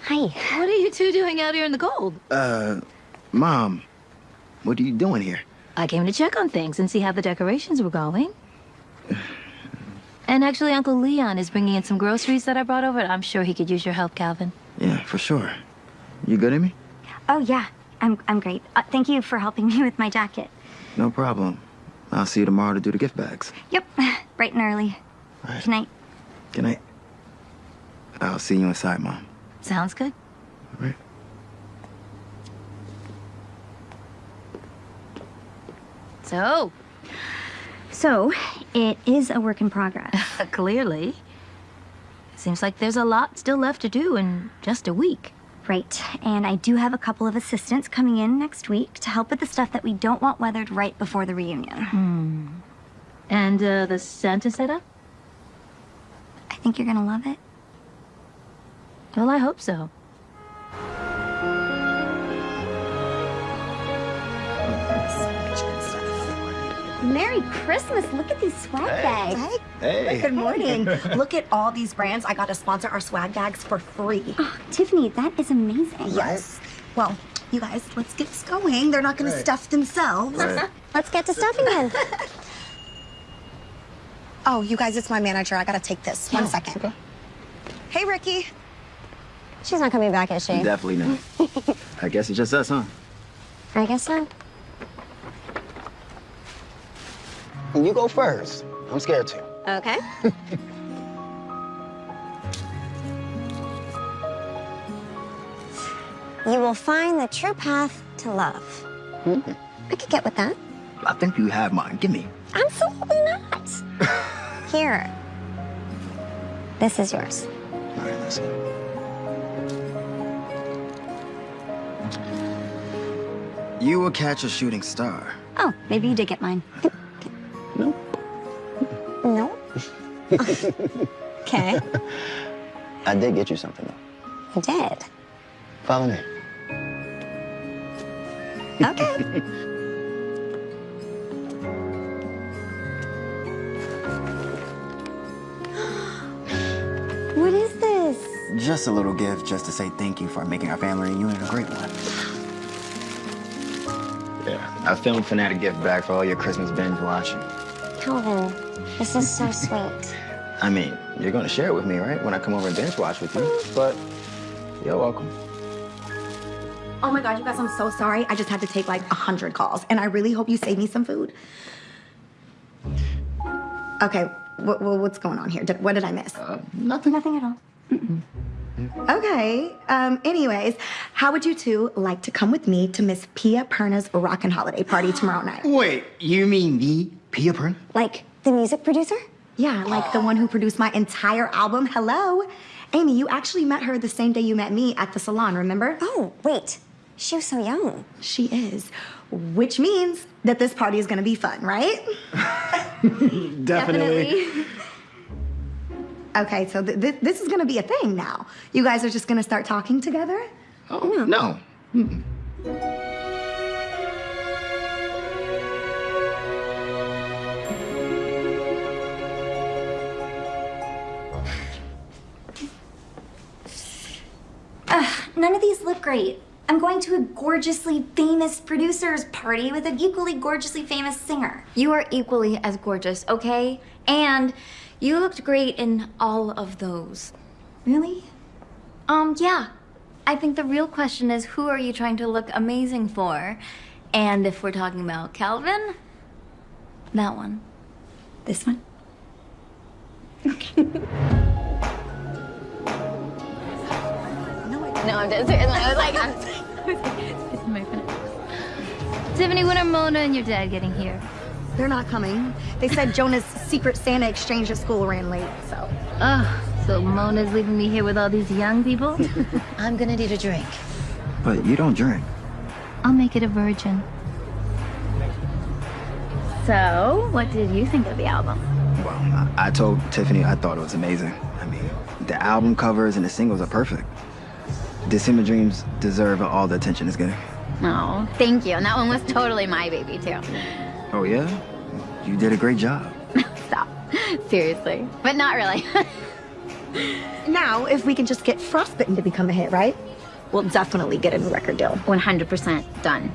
Hi. What are you two doing out here in the cold? Uh, Mom, what are you doing here? I came to check on things and see how the decorations were going. And actually, Uncle Leon is bringing in some groceries that I brought over. I'm sure he could use your help, Calvin. Yeah, for sure. You good, Amy? Oh yeah, I'm I'm great. Uh, thank you for helping me with my jacket. No problem. I'll see you tomorrow to do the gift bags. Yep, bright and early. Good night. Good night. I'll see you inside, Mom. Sounds good. All right. So, So, it is a work in progress. clearly. Seems like there's a lot still left to do in just a week. Right, and I do have a couple of assistants coming in next week to help with the stuff that we don't want weathered right before the reunion. Hmm. And uh, the Santa setup? I think you're gonna love it. Well, I hope so. Merry Christmas! Look at these swag bags. Hey. Good morning. Look at all these brands. I got to sponsor our swag bags for free. Oh, Tiffany, that is amazing. Yes. Well, you guys, let's get this going. They're not going Right. to stuff themselves. Right. let's get to stuffing then. oh, you guys, it's my manager. I got to take this. One second. Hey, Ricky. She's not coming back, is she? Definitely not. I guess it's just us, huh? I guess so. You go first. I'm scared too. Okay. you will find the true path to love. Hmm. I could get with that. I think you have mine. Give me. Absolutely not. Here. This is yours. All right, listen. You will catch a shooting star. Oh, maybe you did get mine. No. Okay. I did get you something though. You did. Follow me. Okay. what is this? Just a little gift just to say thank you for making our family reunion a great one. Yeah, I filmed Fanatic gift bag for all your Christmas binge watching. Calvin, this is so sweet. I mean, you're gonna share it with me, right? When I come over and binge watch with you. But you're welcome. Oh my God, you guys, I'm so sorry. I just had to take like a hundred calls, and I really hope you save me some food. Okay, what, what's going on here? Did, what did I miss? Uh, nothing. Nothing at all. Okay. Um. Anyways, how would you two like to come with me to Miss Pia Perna's rockin' holiday party tomorrow night? Wait, you mean the Pia Perna? Like the music producer? Yeah, like the one who produced my entire album. Hello, Amy. You actually met her the same day you met me at the salon. Remember? Oh, wait. She was so young. She is, which means that this party is gonna be fun, right? Okay, so th- th- this is gonna be a thing now. You guys are just gonna start talking together? Oh, no. Ugh, none of these look great. I'm going to a gorgeously famous producer's party with an equally gorgeously famous singer. You are equally as gorgeous, okay? And you looked great in all of those. Really? Um, yeah. I think the real question is who are you trying to look amazing for? And if we're talking about Calvin, that one. This one? Okay. No, I'm dead serious. I was like, I'm. Tiffany, when are Mona and your dad getting here? They're not coming. They said Jonah's secret Santa exchange at school ran late, so. Oh, so Mona's leaving me here with all these young people? I'm gonna need a drink. But you don't drink. I'll make it a virgin. So, what did you think of the album? Well, I, I told Tiffany I thought it was amazing. I mean, the album covers and the singles are perfect. December Dreams deserve all the attention it's getting. Oh, thank you. And that one was totally my baby, too. Oh, yeah? You did a great job. Stop. Seriously. But not really. Now, if we can just get Frostbitten to become a hit, right? We'll definitely get a new record deal. 100% done.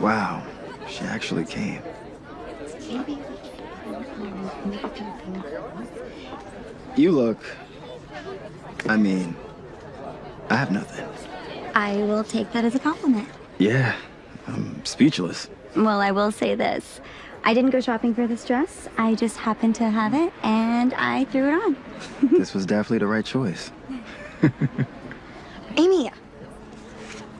Wow, she actually came. You look. I mean, I have nothing. I will take that as a compliment. Yeah, I'm speechless. Well, I will say this. I didn't go shopping for this dress. I just happened to have it, and I threw it on. this was definitely the right choice. Amy,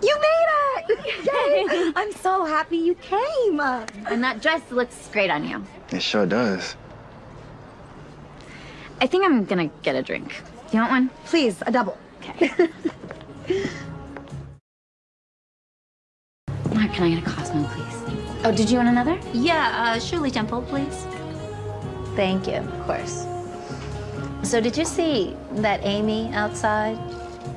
you made it! Yay! I'm so happy you came. And that dress looks great on you. It sure does. I think I'm gonna get a drink. Do you want one? Please, a double. Okay. Mark, can I get a Cosmo, please? Oh, did you want another? Yeah, uh, Shirley Temple, please. Thank you, of course. So did you see that Amy outside?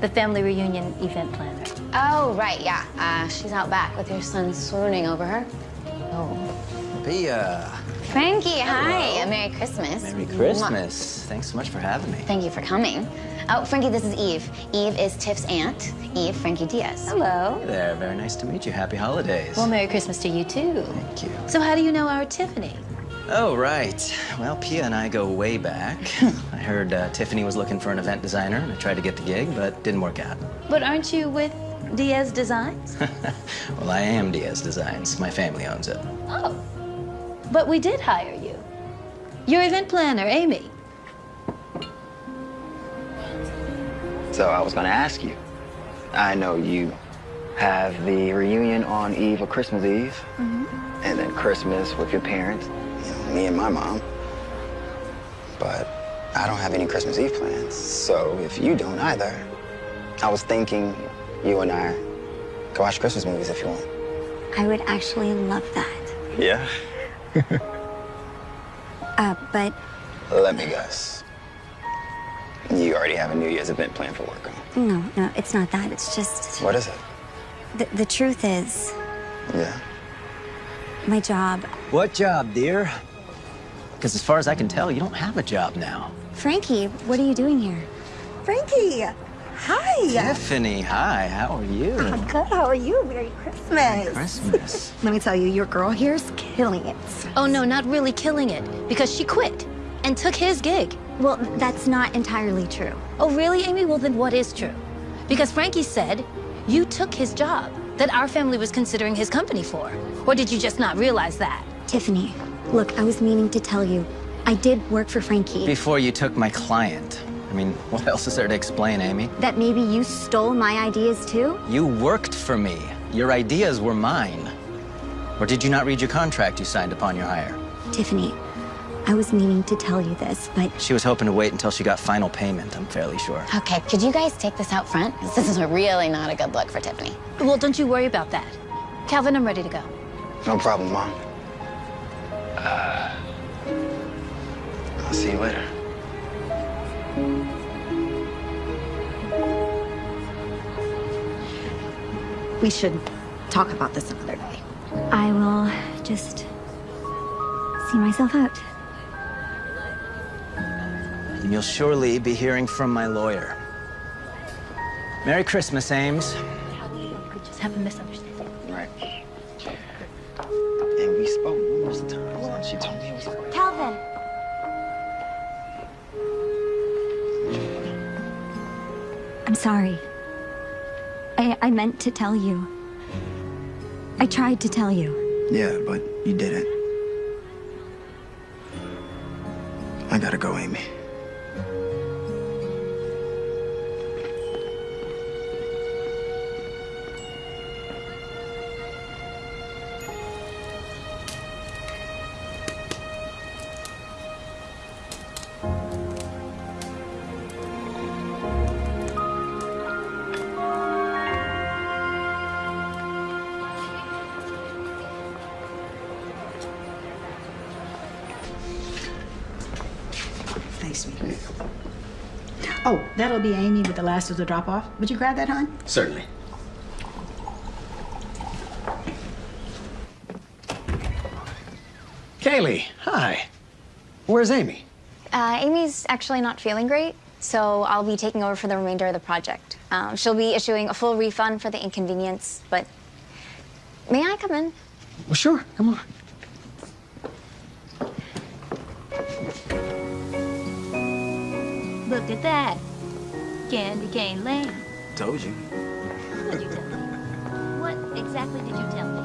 The family reunion event planner. Oh, right, yeah. Uh, she's out back with your son swooning over her. Oh. Pia. Frankie, hi. A Merry Christmas. Merry Christmas. Thanks so much for having me. Thank you for coming. Oh, Frankie, this is Eve. Eve is Tiff's aunt. Eve, Frankie Diaz. Hello. Hey there. Very nice to meet you. Happy holidays. Well, Merry Christmas to you, too. Thank you. So how do you know our Tiffany? Oh, right. Well, Pia and I go way back. I heard uh, Tiffany was looking for an event designer, and I tried to get the gig, but didn't work out. But aren't you with Diaz Designs? well, I am Diaz Designs. My family owns it. Oh. But we did hire you. Your event planner, Amy. So I was gonna ask you. I know you have the reunion on Eve of Christmas Eve, mm-hmm. and then Christmas with your parents, you know, me and my mom. But I don't have any Christmas Eve plans, so if you don't either, I was thinking you and I go watch Christmas movies if you want. I would actually love that. Yeah? Uh, but Let me guess. You already have a New Year's event planned for work, huh? no, no, it's not that. It's just What is it? the, the truth is, Yeah. my job. What job, dear? Because as far as I can tell, you don't have a job now. Frankie, what are you doing here? Frankie, hi. Tiffany, hi. How are you? I'm good. How are you? Merry Christmas. Merry Christmas. Let me tell you, your girl here's killing it. Oh, no, not really killing it, because she quit and took his gig. Well, that's not entirely true. Oh, really, Amy? Well, then what is true? Because Frankie said you took his job that our family was considering his company for. Or did you just not realize that? Tiffany, look, I was meaning to tell you. I did work for Frankie. Before you took my client. I mean, what else is there to explain, Amy? that maybe you stole my ideas too? You worked for me. Your ideas were mine. Or did you not read your contract you signed upon your hire? Tiffany, I was meaning to tell you this, but She was hoping to wait until she got final payment, I'm fairly sure. Okay, could you guys take this out front? This is really not a good look for Tiffany. Well, don't you worry about that. Calvin, I'm ready to go. No problem, Mom. Uh, I'll see you later. We should talk about this another day. I will just see myself out. And You'll surely be hearing from my lawyer. Merry Christmas, Ames. Could just have a misunderstanding. Right. And we spoke numerous times, and she told me it was a Calvin. I'm sorry. I, I meant to tell you. I tried to tell you. Yeah, but you didn't. I gotta go, Amy. That'll be Amy with the last of the drop off. Would you grab that, hon? Certainly. Kaylee, hi. Where's Amy? Uh, Amy's actually not feeling great, so I'll be taking over for the remainder of the project. Um, she'll be issuing a full refund for the inconvenience, but may I come in? Well, sure. Come on. Look at that. Candy cane lane. Told you. What did you tell me? What exactly did you tell me?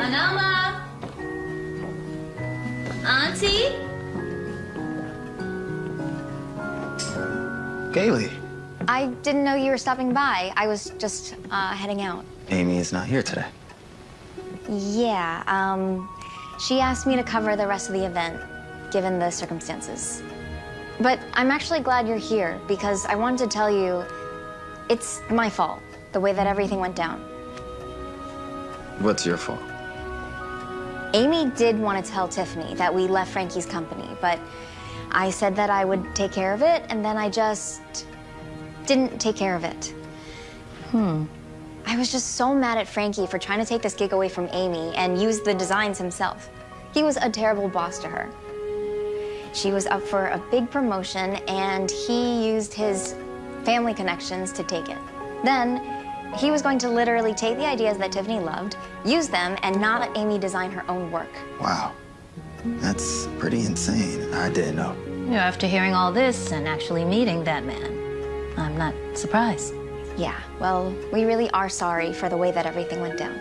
Anama! Auntie? Kaylee, I didn't know you were stopping by. I was just uh, heading out. Amy is not here today. Yeah, um, she asked me to cover the rest of the event, given the circumstances. But I'm actually glad you're here because I wanted to tell you it's my fault, the way that everything went down. What's your fault? Amy did want to tell Tiffany that we left Frankie's company, but I said that I would take care of it, and then I just didn't take care of it. Hmm. I was just so mad at Frankie for trying to take this gig away from Amy and use the designs himself. He was a terrible boss to her. She was up for a big promotion, and he used his family connections to take it. Then, he was going to literally take the ideas that Tiffany loved, use them, and not let Amy design her own work. Wow. That's pretty insane. I didn't know. You know, after hearing all this and actually meeting that man, I'm not surprised. Yeah, well, we really are sorry for the way that everything went down.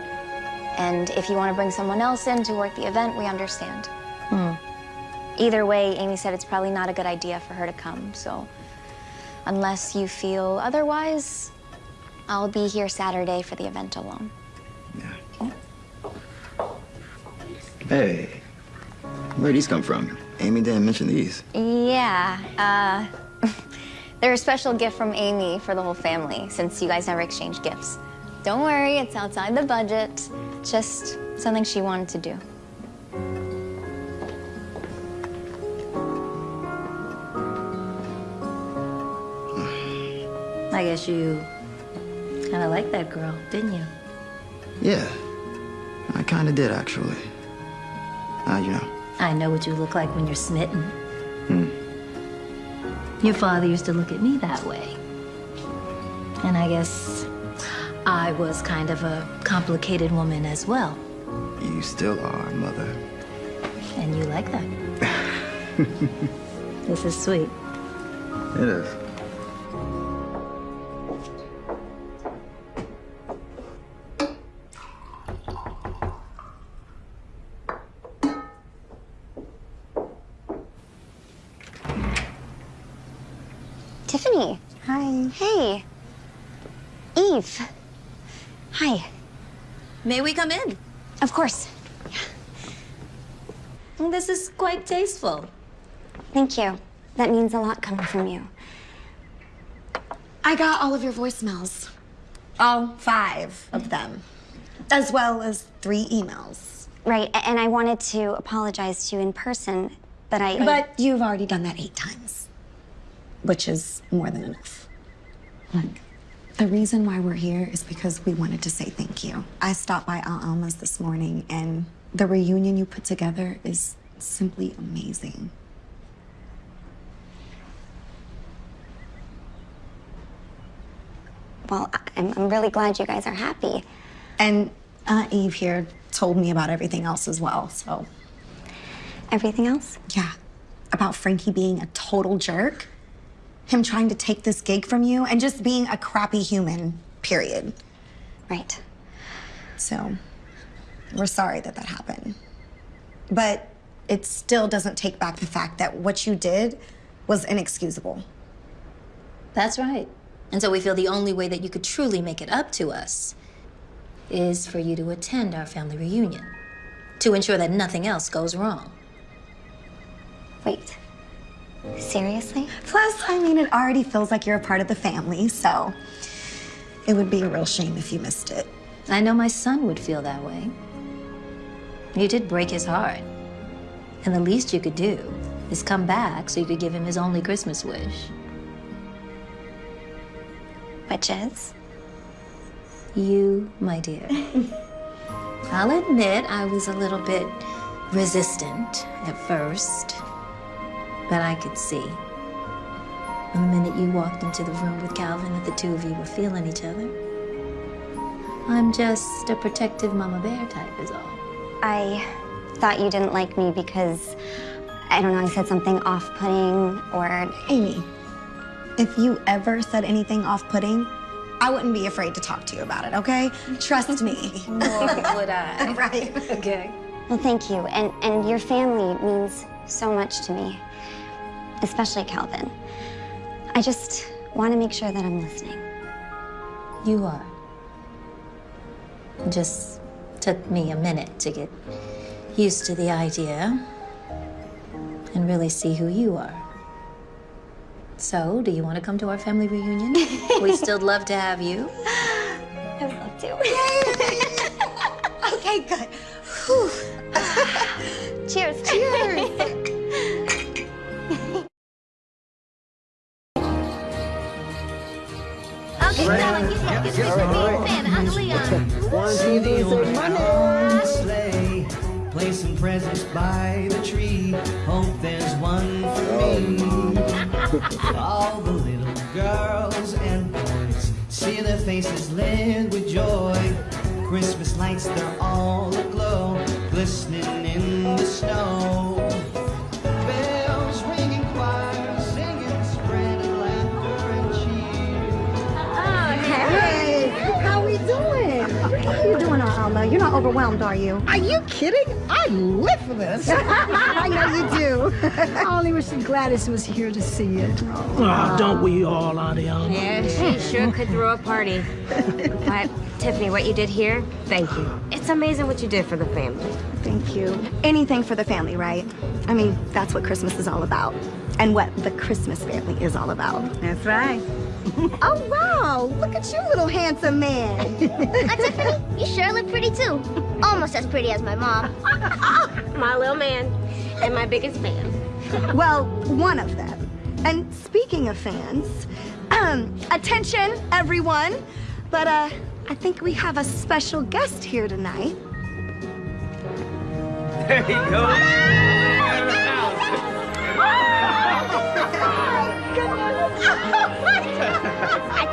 And if you want to bring someone else in to work the event, we understand. Either way, Amy said it's probably not a good idea for her to come, so unless you feel otherwise, I'll be here Saturday for the event alone. Yeah. Hey, where'd these come from? Amy didn't mention these. Yeah, uh, they're a special gift from Amy for the whole family since you guys never exchanged gifts. Don't worry, it's outside the budget. Just something she wanted to do. I guess you kind of liked that girl, didn't you? Yeah, I kind of did actually. Uh, you know. I know what you look like when you're smitten. Hmm. Your father used to look at me that way. And I guess I was kind of a complicated woman as well. You still are, mother. And you like that. this is sweet. It is. May we come in? Of course. This is quite tasteful. Thank you. That means a lot coming from you. I got all of your voicemails. All five of them. As well as three emails. Right, and I wanted to apologize to you in person, but I. But you've already done that eight times. Which is more than enough. Look, the reason why we're here is because we wanted to say thank you. I stopped by Aunt Alma's this morning and the reunion you put together is simply amazing. Well, I'm, I'm really glad you guys are happy. And Aunt Eve here told me about everything else as well, so. Everything else? Yeah. About Frankie being a total jerk, him trying to take this gig from you, and just being a crappy human, period. Right. So, we're sorry that that happened. But it still doesn't take back the fact that what you did was inexcusable. That's right. And so we feel the only way that you could truly make it up to us is for you to attend our family reunion to ensure that nothing else goes wrong. Wait. Seriously? Plus, I mean, it already feels like you're a part of the family, so it would be a real shame if you missed it. I know my son would feel that way. You did break his heart. And the least you could do is come back so you could give him his only Christmas wish. Which is? You, my dear. I'll admit I was a little bit resistant at first, but I could see. From the minute you walked into the room with Calvin that the two of you were feeling each other. I'm just a protective mama bear type, is all. I thought you didn't like me because, I don't know, I said something off putting or. Amy, if you ever said anything off putting, I wouldn't be afraid to talk to you about it, okay? Trust me. Nor would I. right. Okay. Well, thank you. And, and your family means so much to me, especially Calvin. I just want to make sure that I'm listening. You are. It just took me a minute to get used to the idea and really see who you are. So, do you want to come to our family reunion? We'd still love to have you. I'd love to. okay, good. Leon. One, two, three, say money. Sleigh, placing presents by the tree. Hope there's one for me. Oh. All the little girls and boys see their faces lit with joy. Christmas lights, they're all aglow, glistening in the snow. Doing, You're not overwhelmed, are you? Are you kidding? I live for this. I know you do. I only wish Gladys was here to see it. Oh, don't we all, Auntie Yeah, she sure could throw a party. But, Tiffany, what you did here, thank you. It's amazing what you did for the family. Thank you. Anything for the family, right? I mean, that's what Christmas is all about. And what the Christmas family is all about. That's right. Oh, wow. Look at you, little handsome man. Uh, Tiffany, you sure look pretty too. Almost as pretty as my mom. My little man and my biggest fan. well, one of them. And speaking of fans, um, attention, everyone. But, uh, I think we have a special guest here tonight. There you go. I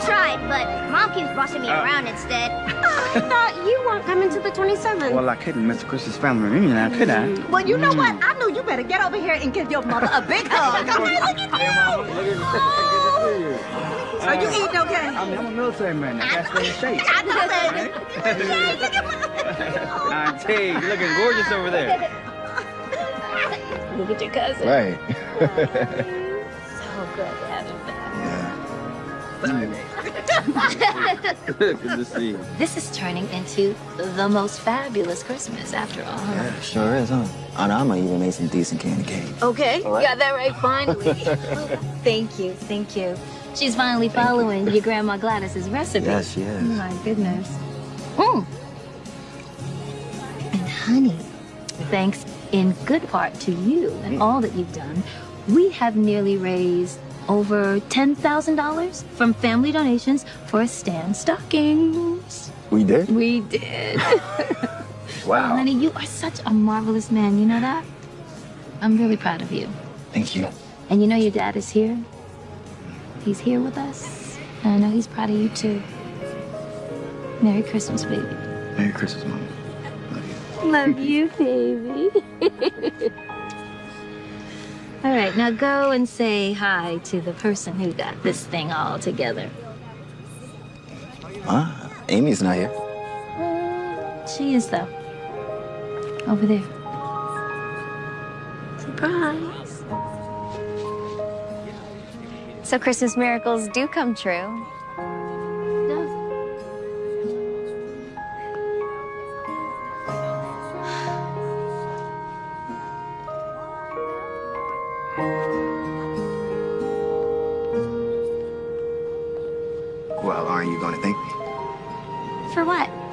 tried, but mom keeps bossing me Uh. around instead. I thought you weren't coming to the 27th. Well, I couldn't miss Chris's family reunion, now, could I? Well, you know what? I know you better get over here and give your mother a big hug. Okay, look at you. Oh. Are you eating okay? I mean, I'm a military man. I gotta stay in shape. I know that. Auntie, you're looking gorgeous over there. Look at your cousin. Right. So good to have him back. Good to see you. This is turning into the most fabulous Christmas after all. huh? Yeah, sure is, huh? Aunt Alma even made some decent candy canes. Okay, right. got that right finally. thank you, thank you. She's finally following your grandma Gladys's recipe. Yes, she is. Oh my goodness. Mm. And honey, thanks in good part to you and all that you've done, we have nearly raised over $10,000 from family donations for Stan stockings. We did? We did. Wow. honey, you are such a marvelous man. You know that? I'm really proud of you. Thank you. And you know your dad is here? He's here with us. And I know he's proud of you too. Merry Christmas, baby. Merry Christmas, Mom. Love you. Love you, baby. all right, now go and say hi to the person who got this thing all together. Ah, Amy's not here. She is, though. Over there. Surprise. So Christmas miracles do come true.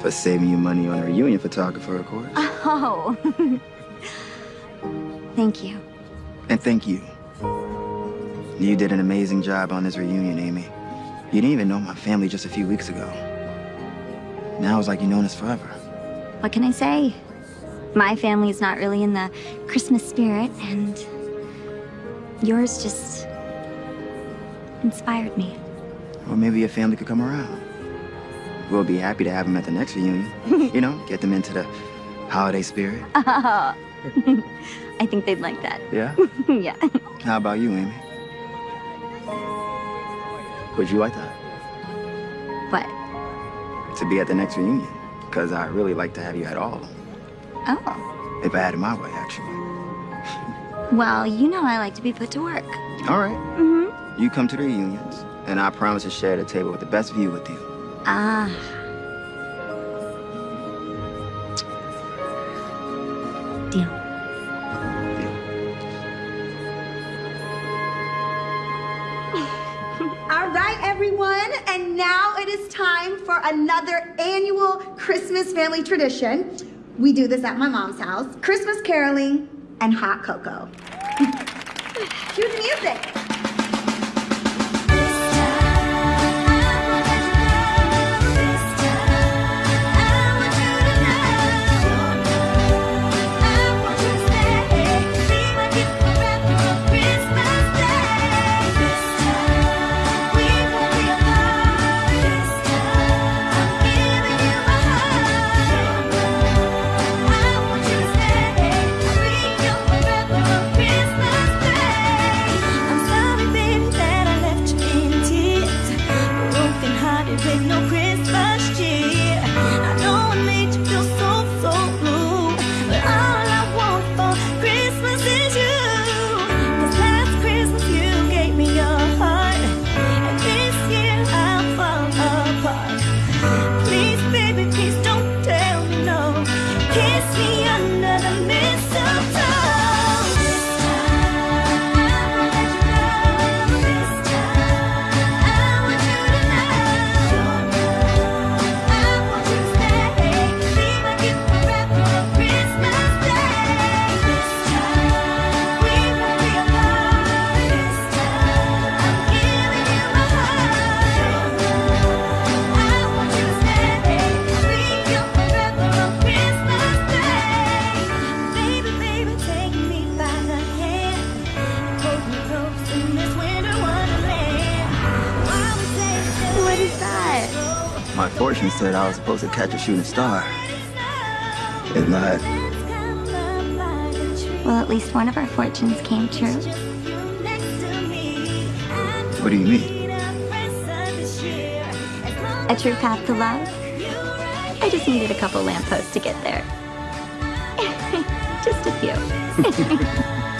For saving you money on a reunion photographer, of course. Oh. Thank you. And thank you. You did an amazing job on this reunion, Amy. You didn't even know my family just a few weeks ago. Now it's like you've known us forever. What can I say? My family's not really in the Christmas spirit, and yours just inspired me. Or maybe your family could come around. We'll be happy to have them at the next reunion. you know, get them into the holiday spirit. Oh. I think they'd like that. Yeah? yeah. How about you, Amy? Would you like that? What? To be at the next reunion? Because I'd really like to have you at all. Oh. If I had it my way, actually. Well, you know I like to be put to work. All right. Mm-hmm. You come to the reunions, and I promise to share the table with the best view with you. Ah. Deal. All right, everyone, and now it is time for another annual Christmas family tradition. We do this at my mom's house Christmas caroling and hot cocoa. Cue the music. Said I was supposed to catch a shooting star. It lied. Well, at least one of our fortunes came true. What do you mean? A true path to love. I just needed a couple lampposts to get there. just a few.